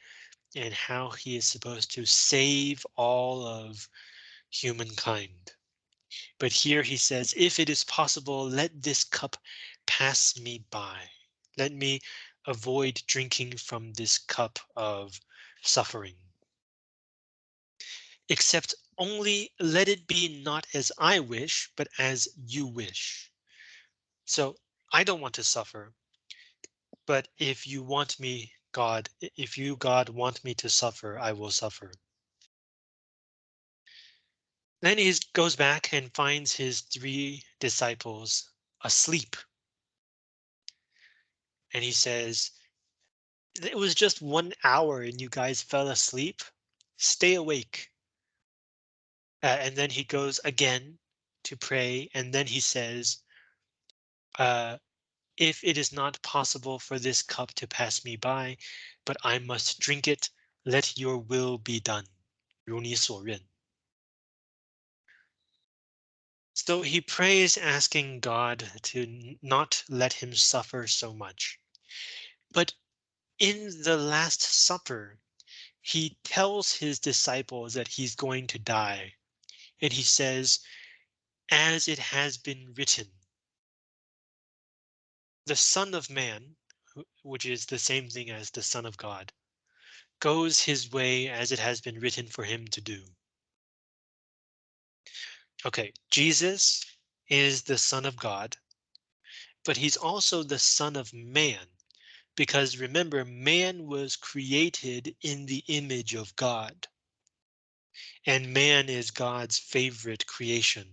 S1: and how he is supposed to save all of humankind. But here he says, if it is possible, let this cup pass me by. Let me avoid drinking from this cup of suffering. Except only let it be not as I wish, but as you wish. So I don't want to suffer. But if you want me, God, if you, God, want me to suffer, I will suffer. Then he goes back and finds his three disciples asleep. And he says, it was just one hour and you guys fell asleep. Stay awake. Uh, and then he goes again to pray. And then he says, uh, if it is not possible for this cup to pass me by, but I must drink it, let your will be done. 如你所愿. So he prays asking God to not let him suffer so much. But in the Last Supper, he tells his disciples that he's going to die and he says, as it has been written, the Son of Man, which is the same thing as the Son of God, goes his way as it has been written for him to do. Okay, Jesus is the Son of God, but he's also the Son of Man, because remember, man was created in the image of God and man is God's favorite creation.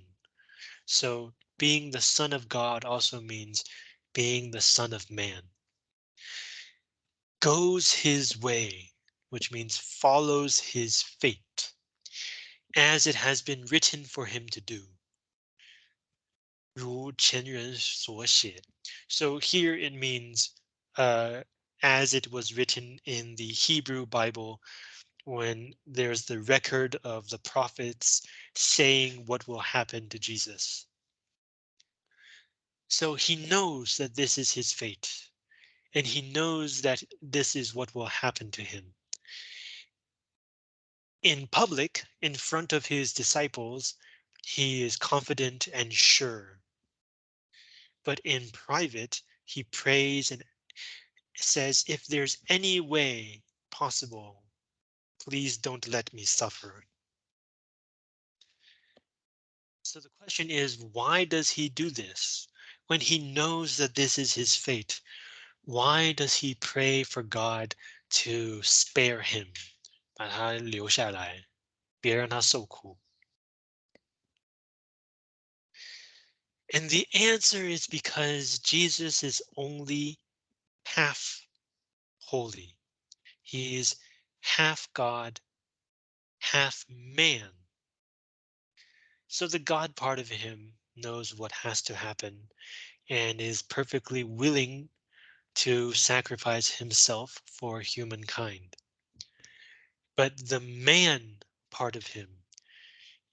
S1: So being the son of God also means being the son of man. Goes his way, which means follows his fate, as it has been written for him to do. 如前人所写. So here it means uh, as it was written in the Hebrew Bible when there's the record of the prophets saying what will happen to Jesus. So he knows that this is his fate, and he knows that this is what will happen to him. In public, in front of his disciples, he is confident and sure. But in private, he prays and says, if there's any way possible, please don't let me suffer. So the question is, why does he do this? when he knows that this is his fate, why does he pray for God to spare him? 把他留下来，别让他受苦. And the answer is because Jesus is only half holy. He is half God, half man. So the God part of him knows what has to happen and is perfectly willing to sacrifice himself for humankind. But the man part of him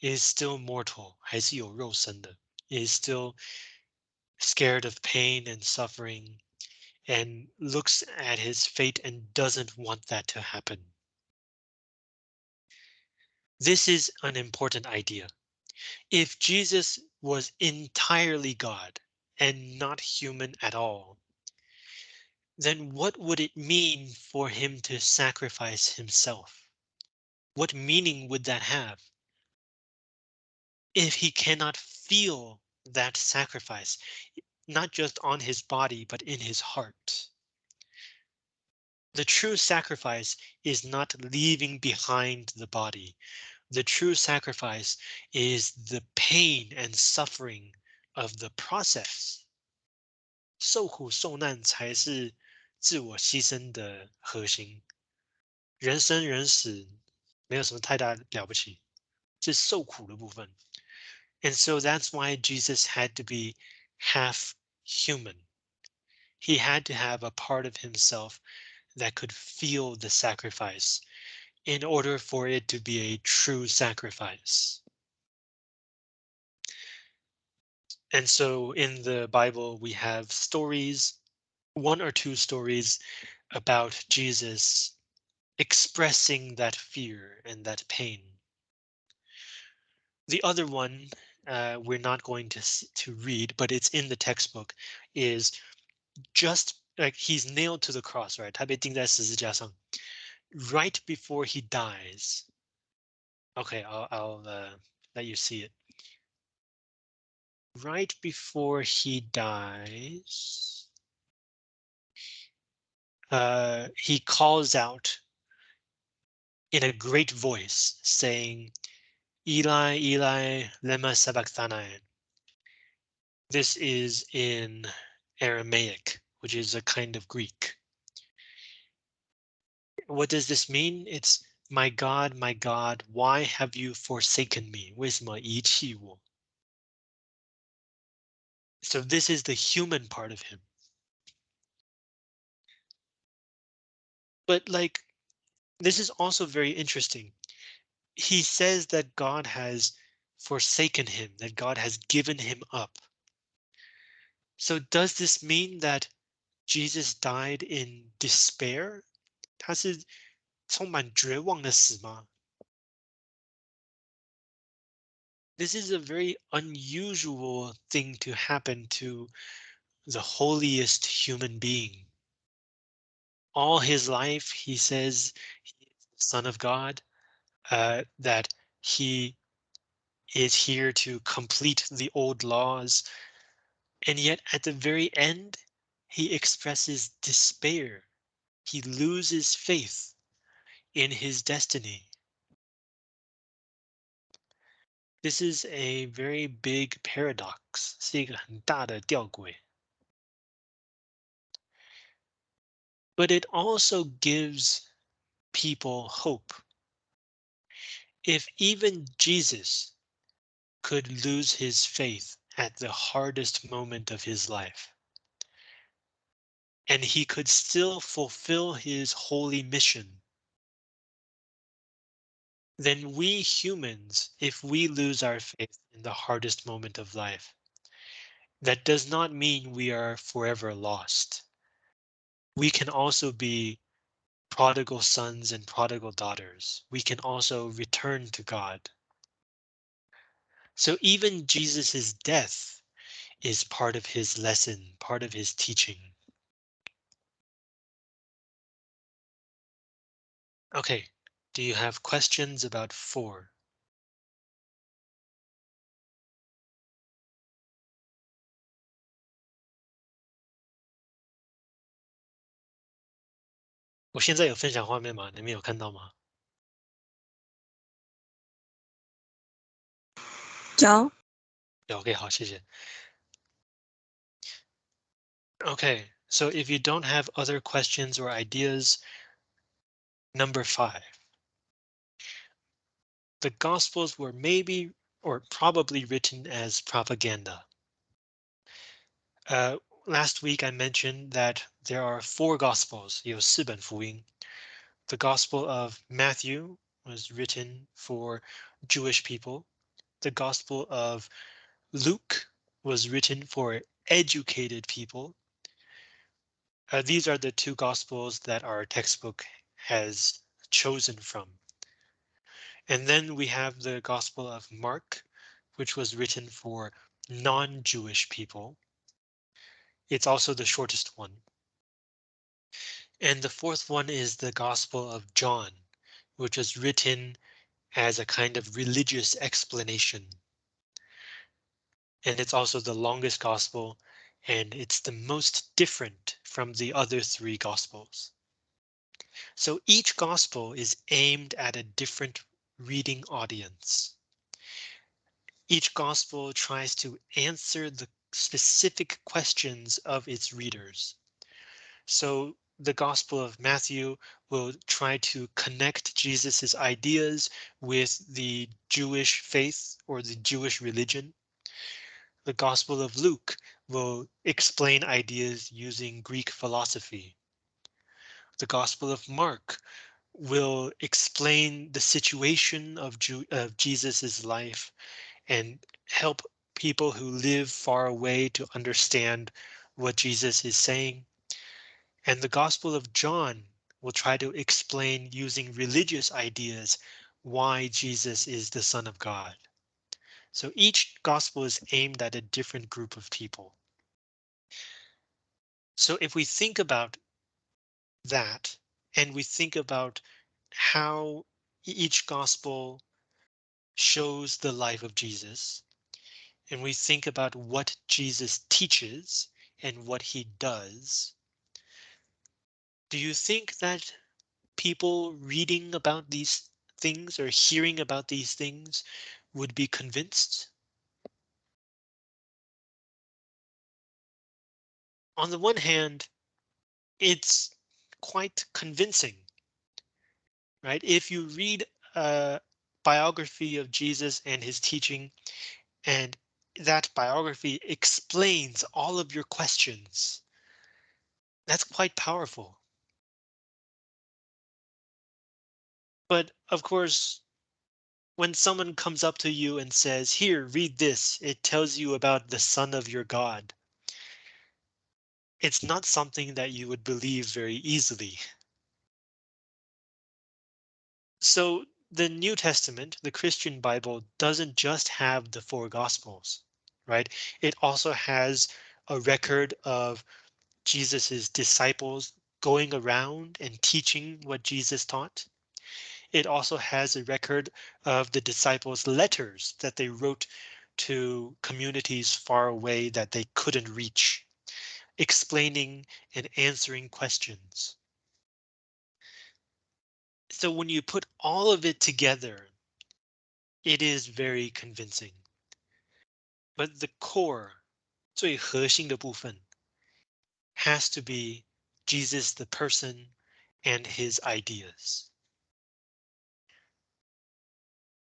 S1: is still mortal, 还是有肉身的, is still scared of pain and suffering and looks at his fate and doesn't want that to happen. This is an important idea. If Jesus was entirely God and not human at all, then what would it mean for him to sacrifice himself? What meaning would that have? If he cannot feel that sacrifice, not just on his body, but in his heart. The true sacrifice is not leaving behind the body, the true sacrifice is the pain and suffering of the process. 受苦受难才是自我牺牲的核心。人生人死没有什么太大了不起，是受苦的部分。And so that's why Jesus had to be half human. He had to have a part of himself that could feel the sacrifice in order for it to be a true sacrifice. And so in the Bible, we have stories, one or two stories about Jesus expressing that fear and that pain. The other one uh, we're not going to to read, but it's in the textbook, is just like he's nailed to the cross, right? 他被钉在十字架上 right before he dies. Okay, I'll, I'll uh, let you see it. Right before he dies, uh, he calls out in a great voice saying, Eli, Eli, lema sabachthani. This is in Aramaic, which is a kind of Greek what does this mean? It's my God, my God, why have you forsaken me? 为什么遗弃我? So this is the human part of him. But like, this is also very interesting. He says that God has forsaken him, that God has given him up. So does this mean that Jesus died in despair 他是充满绝望的死吗？This is a very unusual thing to happen to the holiest human being. All his life, he says, he is the Son of God, uh, that he is here to complete the old laws. And yet at the very end, he expresses despair he loses faith in his destiny. This is a very big paradox, 是一个很大的吊诡. But it also gives people hope. If even Jesus could lose his faith at the hardest moment of his life, and he could still fulfill his holy mission, then we humans, if we lose our faith in the hardest moment of life, that does not mean we are forever lost. We can also be prodigal sons and prodigal daughters. We can also return to God. So even Jesus's death is part of his lesson, part of his teaching. Okay, do you have questions about four? 我现在有分享画面吗？你们有看到吗？
S2: 有。
S1: 有，OK，好，谢谢。Okay, so if you don't have other questions or ideas, number five. The Gospels were maybe or probably written as propaganda. Uh, last week I mentioned that there are four Gospels, 有四本福音. The Gospel of Matthew was written for Jewish people. The Gospel of Luke was written for educated people. Uh, these are the two gospels that our textbook has chosen from. And then we have the Gospel of Mark, which was written for non-Jewish people. It's also the shortest one. And the fourth one is the Gospel of John, which was written as a kind of religious explanation. And it's also the longest gospel and it's the most different from the other three gospels. So each gospel is aimed at a different reading audience. Each gospel tries to answer the specific questions of its readers. So the Gospel of Matthew will try to connect Jesus's ideas with the Jewish faith or the Jewish religion. The Gospel of Luke will explain ideas using Greek philosophy. The Gospel of Mark will explain the situation of, of Jesus's life and help people who live far away to understand what Jesus is saying. And the Gospel of John will try to explain using religious ideas why Jesus is the Son of God. So each gospel is aimed at a different group of people. So if we think about that and we think about how each gospel shows the life of Jesus and we think about what Jesus teaches and what he does. Do you think that people reading about these things or hearing about these things would be convinced? On the one hand, it's quite convincing, right? If you read a biography of Jesus and his teaching, and that biography explains all of your questions, that's quite powerful. But of course, when someone comes up to you and says, here, read this, it tells you about the son of your God. It's not something that you would believe very easily. So the New Testament, the Christian Bible, doesn't just have the four gospels, right? It also has a record of Jesus's disciples going around and teaching what Jesus taught. It also has a record of the disciples' letters that they wrote to communities far away that they couldn't reach, explaining and answering questions. So when you put all of it together, it is very convincing. But the core 最核心的部分 has to be Jesus the person and his ideas.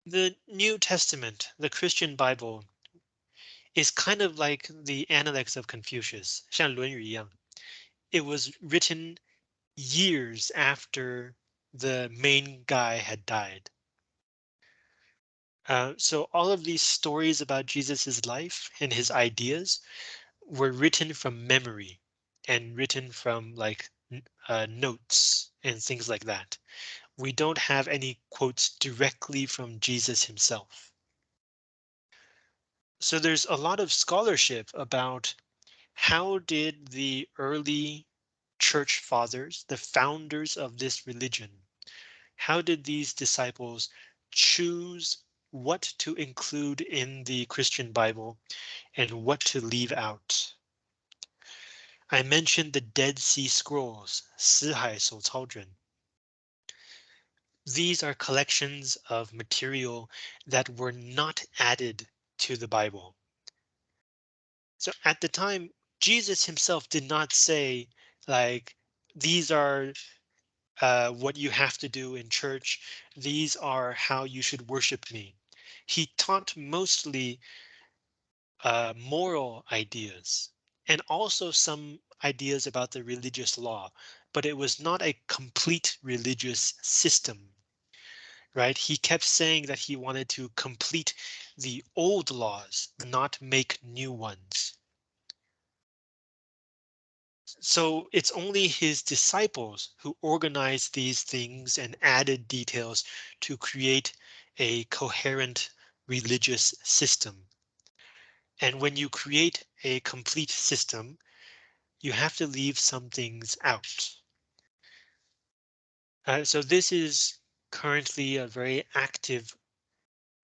S1: The New Testament, the Christian Bible, is kind of like the Analects of Confucius, 像论语一样. It was written years after the main guy had died. Uh, so all of these stories about Jesus's life and his ideas were written from memory and written from like uh, notes and things like that. We don't have any quotes directly from Jesus himself. So there's a lot of scholarship about how did the early church fathers, the founders of this religion, how did these disciples choose what to include in the Christian Bible and what to leave out? I mentioned the Dead Sea Scrolls, 死海手抄卷. These are collections of material that were not added to the Bible. So at the time, Jesus himself did not say like, these are uh, what you have to do in church. These are how you should worship me. He taught mostly uh, moral ideas and also some ideas about the religious law, but it was not a complete religious system. Right? He kept saying that he wanted to complete the old laws, not make new ones. So it's only his disciples who organized these things and added details to create a coherent religious system. And when you create a complete system, you have to leave some things out. Uh, so this is currently a very active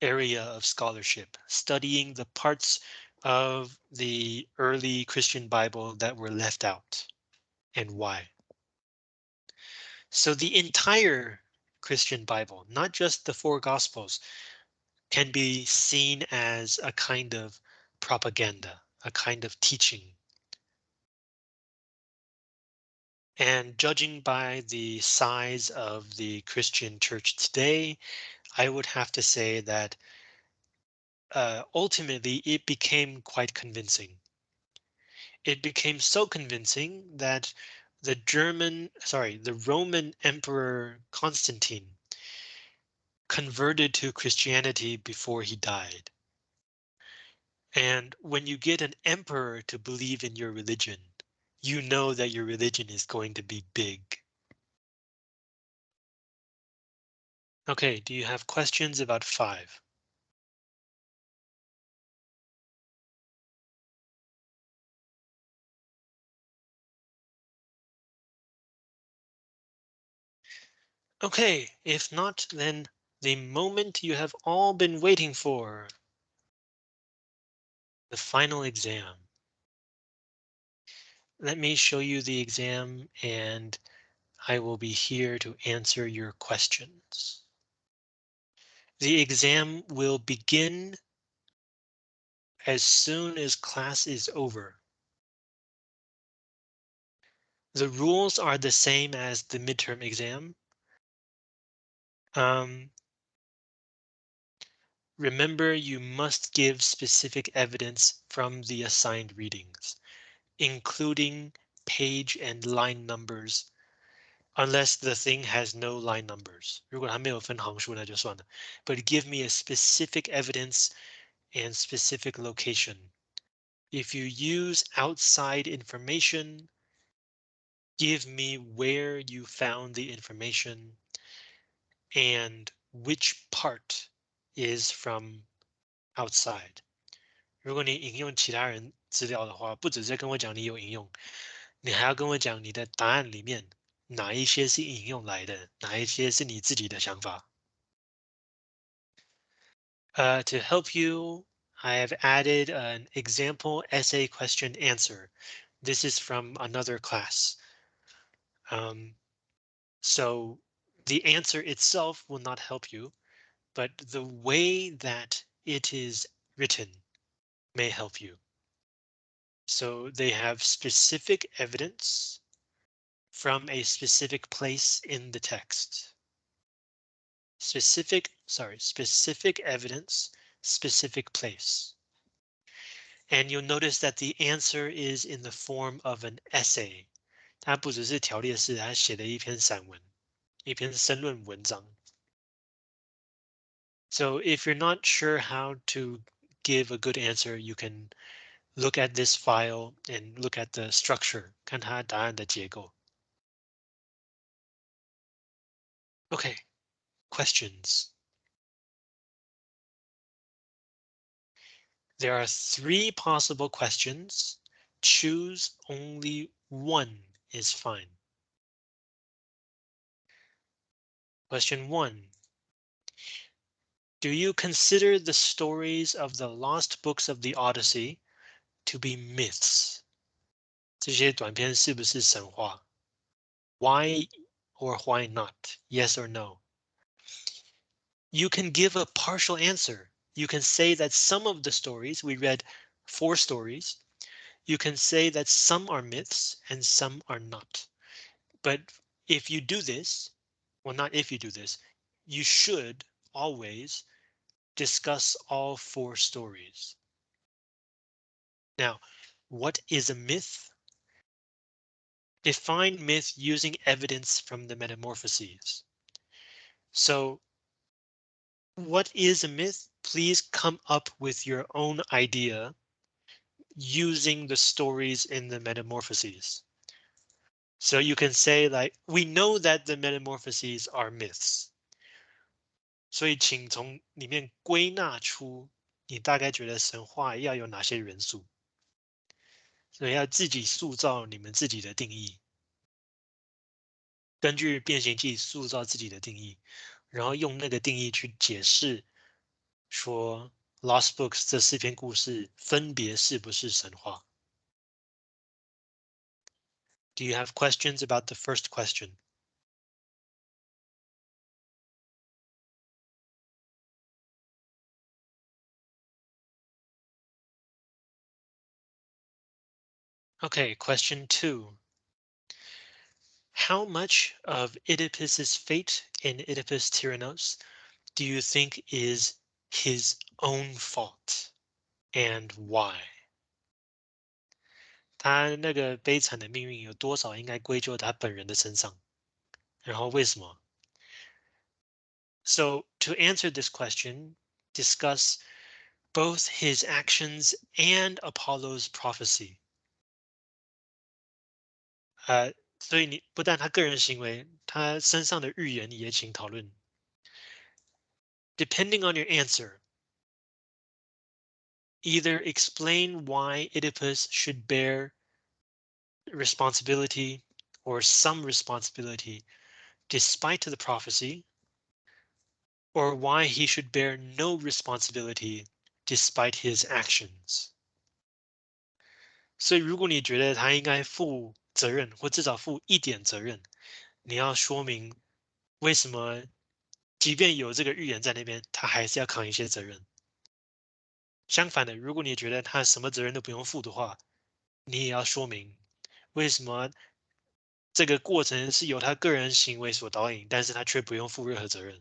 S1: area of scholarship, studying the parts of the early Christian Bible that were left out and why. So the entire Christian Bible, not just the four Gospels, can be seen as a kind of propaganda, a kind of teaching. And judging by the size of the Christian church today, I would have to say that uh, ultimately it became quite convincing. It became so convincing that the German, sorry, the Roman Emperor Constantine converted to Christianity before he died. And when you get an emperor to believe in your religion, you know that your religion is going to be big. Okay, do you have questions about five? Okay, if not, then the moment you have all been waiting for. The final exam. Let me show you the exam and I will be here to answer your questions. The exam will begin as soon as class is over. The rules are the same as the midterm exam. Um, remember, you must give specific evidence from the assigned readings, including page and line numbers, unless the thing has no line numbers. 如果它没有分行数那就算了. But give me a specific evidence and specific location. If you use outside information, give me where you found the information and which part is from outside. 如果你引用其他人资料的话，不只是跟我讲你有引用，你还要跟我讲你的答案里面 哪一些是引用来的，哪一些是你自己的想法。Uh, to help you, I have added an example essay question answer. This is from another class. Um, so the answer itself will not help you, but the way that it is written may help you. So they have specific evidence from a specific place in the text. Specific, sorry, specific evidence, specific place. And you'll notice that the answer is in the form of an essay. 它不只是条列式，它写的一篇散文，一篇申论文章。So if you're not sure how to give a good answer, you can look at this file and look at the structure, 看它答案的结构. Okay, questions. There are three possible questions. Choose only one is fine. Question one. Do you consider the stories of the lost books of the Odyssey to be myths? 这些短篇是不是神话? Why or why not? Yes or no? You can give a partial answer. You can say that some of the stories, we read four stories. You can say that some are myths and some are not. But if you do this, well, not if you do this, you should always discuss all four stories. Now, what is a myth? Define myth using evidence from the metamorphoses. So what is a myth? Please come up with your own idea using the stories in the metamorphoses. So you can say like, we know that the metamorphoses are myths. 所以，请从里面归纳出你大概觉得神话要有哪些元素。 所以要自己塑造你们自己的定义，根据变形记塑造自己的定义，然后用那个定义去解释，说《Lost Books》这四篇故事分别是不是神话？Do you have questions about the first question? Okay, question two. How much of Oedipus's fate in Oedipus Tyrannos do you think is his own fault and why? 他那个悲惨的命运有多少应该归咎他本人的身上？然后为什么？So to answer this question, discuss both his actions and Apollo's prophecy. 呃，所以你不但他个人行为，他身上的预言也请讨论。Depending on your answer, either explain why Oedipus should bear responsibility or some responsibility despite the prophecy, or why he should bear no responsibility despite his actions. 所以如果你觉得他应该负 责任，或至少负一点责任。你要说明为什么，即便有这个预言在那边，他还是要扛一些责任。相反的，如果你觉得他什么责任都不用负的话，你也要说明为什么这个过程是由他个人行为所导引，但是他却不用负任何责任。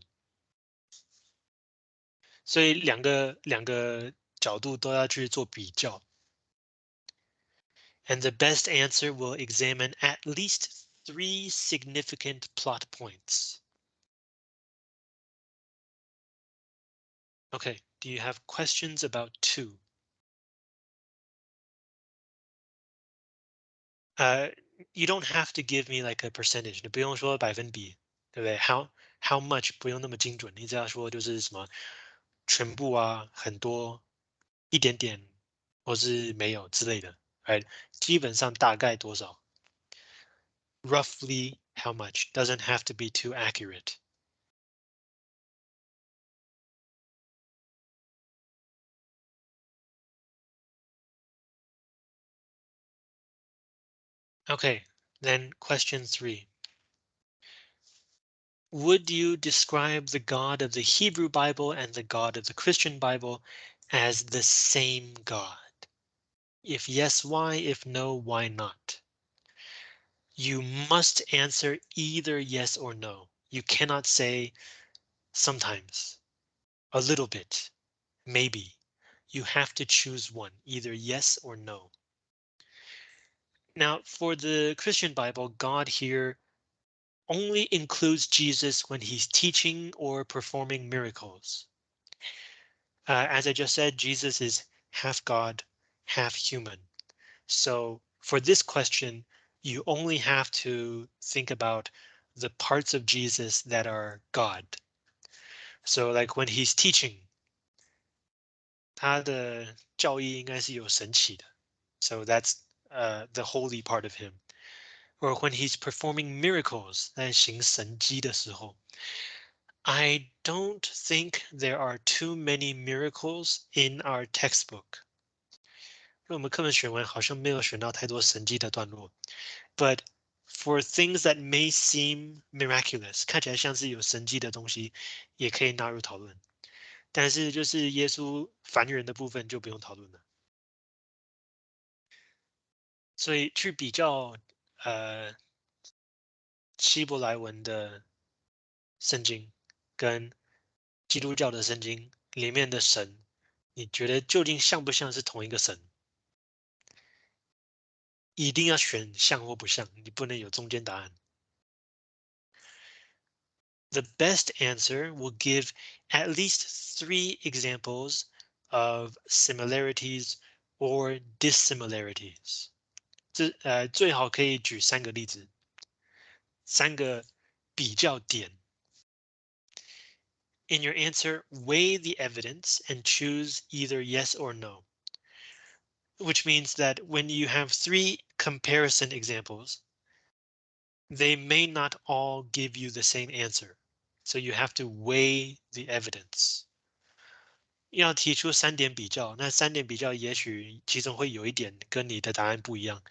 S1: 所以两个两个角度都要去做比较。and the best answer will examine at least three significant plot points. Okay, do you have questions about two? Uh, you don't have to give me like a percentage. 你不用说百分比，对不对？How how much 不用那么精准，你只要说就是什么全部啊，很多，一点点，或是没有之类的。 right? 基本上大概多少? Roughly how much? Doesn't have to be too accurate. Okay, then question three. would you describe the God of the Hebrew Bible and the God of the Christian Bible as the same God? If yes, why? If no, why not? You must answer either yes or no. You cannot say sometimes, a little bit, maybe. You have to choose one, either yes or no. Now, for the Christian Bible, God here only includes Jesus when he's teaching or performing miracles. Uh, as I just said, Jesus is half God, half human. So for this question, you only have to think about the parts of Jesus that are God. So like when he's teaching, 他的教义应该是有神奇的. So that's uh, the holy part of him. Or when he's performing miracles, 在行神迹的时候. I don't think there are too many miracles in our textbook. 我们课本选完好像没有选到太多神迹的段落。But for things that may seem miraculous，看起来像是有神迹的东西，也可以纳入讨论。但是就是耶稣凡人的部分就不用讨论了。所以去比较呃希伯来文的圣经跟基督教的圣经里面的神，你觉得究竟像不像是同一个神？一定要选像或不像，你不能有中间答案。The best answer will give at least three examples of similarities or dissimilarities. 这呃最好可以举三个例子，三个比较点。In your answer, weigh the evidence and choose either yes or no. Which means that when you have three comparison examples, they may not all give you the same answer. So you have to weigh the evidence. 要提出三点比较，那三点比较也许其中会有一点跟你的答案不一样，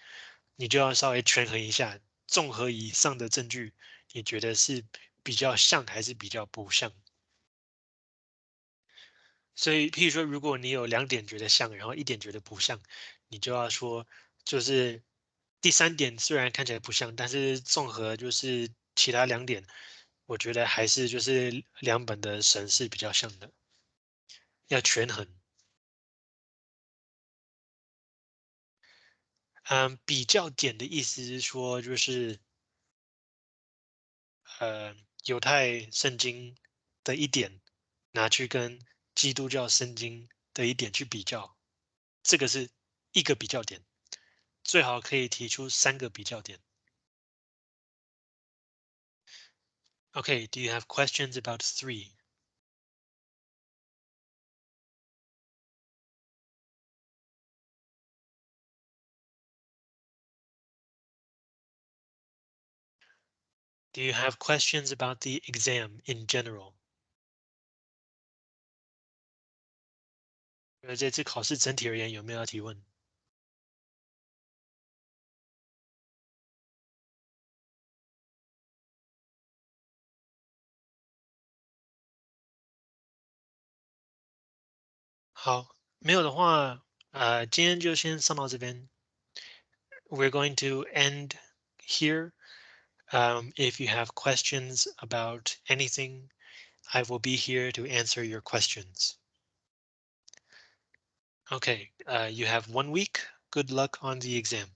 S1: 你就要稍微权衡一下，综合以上的证据，你觉得是比较像还是比较不像？ 所以，譬如说，如果你有两点觉得像，然后一点觉得不像，你就要说，就是第三点虽然看起来不像，但是综合就是其他两点，我觉得还是就是两本的神是比较像的，要权衡。嗯，比较点的意思是说，就是呃，犹太圣经的一点拿去跟。基督教圣经的一点去比较，这个是一个比较点，最好可以提出三个比较点。Okay, do you have questions about three? Do you have questions about the exam in general? 呃，这次考试整体而言有没有要提问？好，没有的话，呃，今天就先上到这边。We're going to end here. Um, if you have questions about anything, I will be here to answer your questions. Okay, uh, you have one week. Good luck on the exam.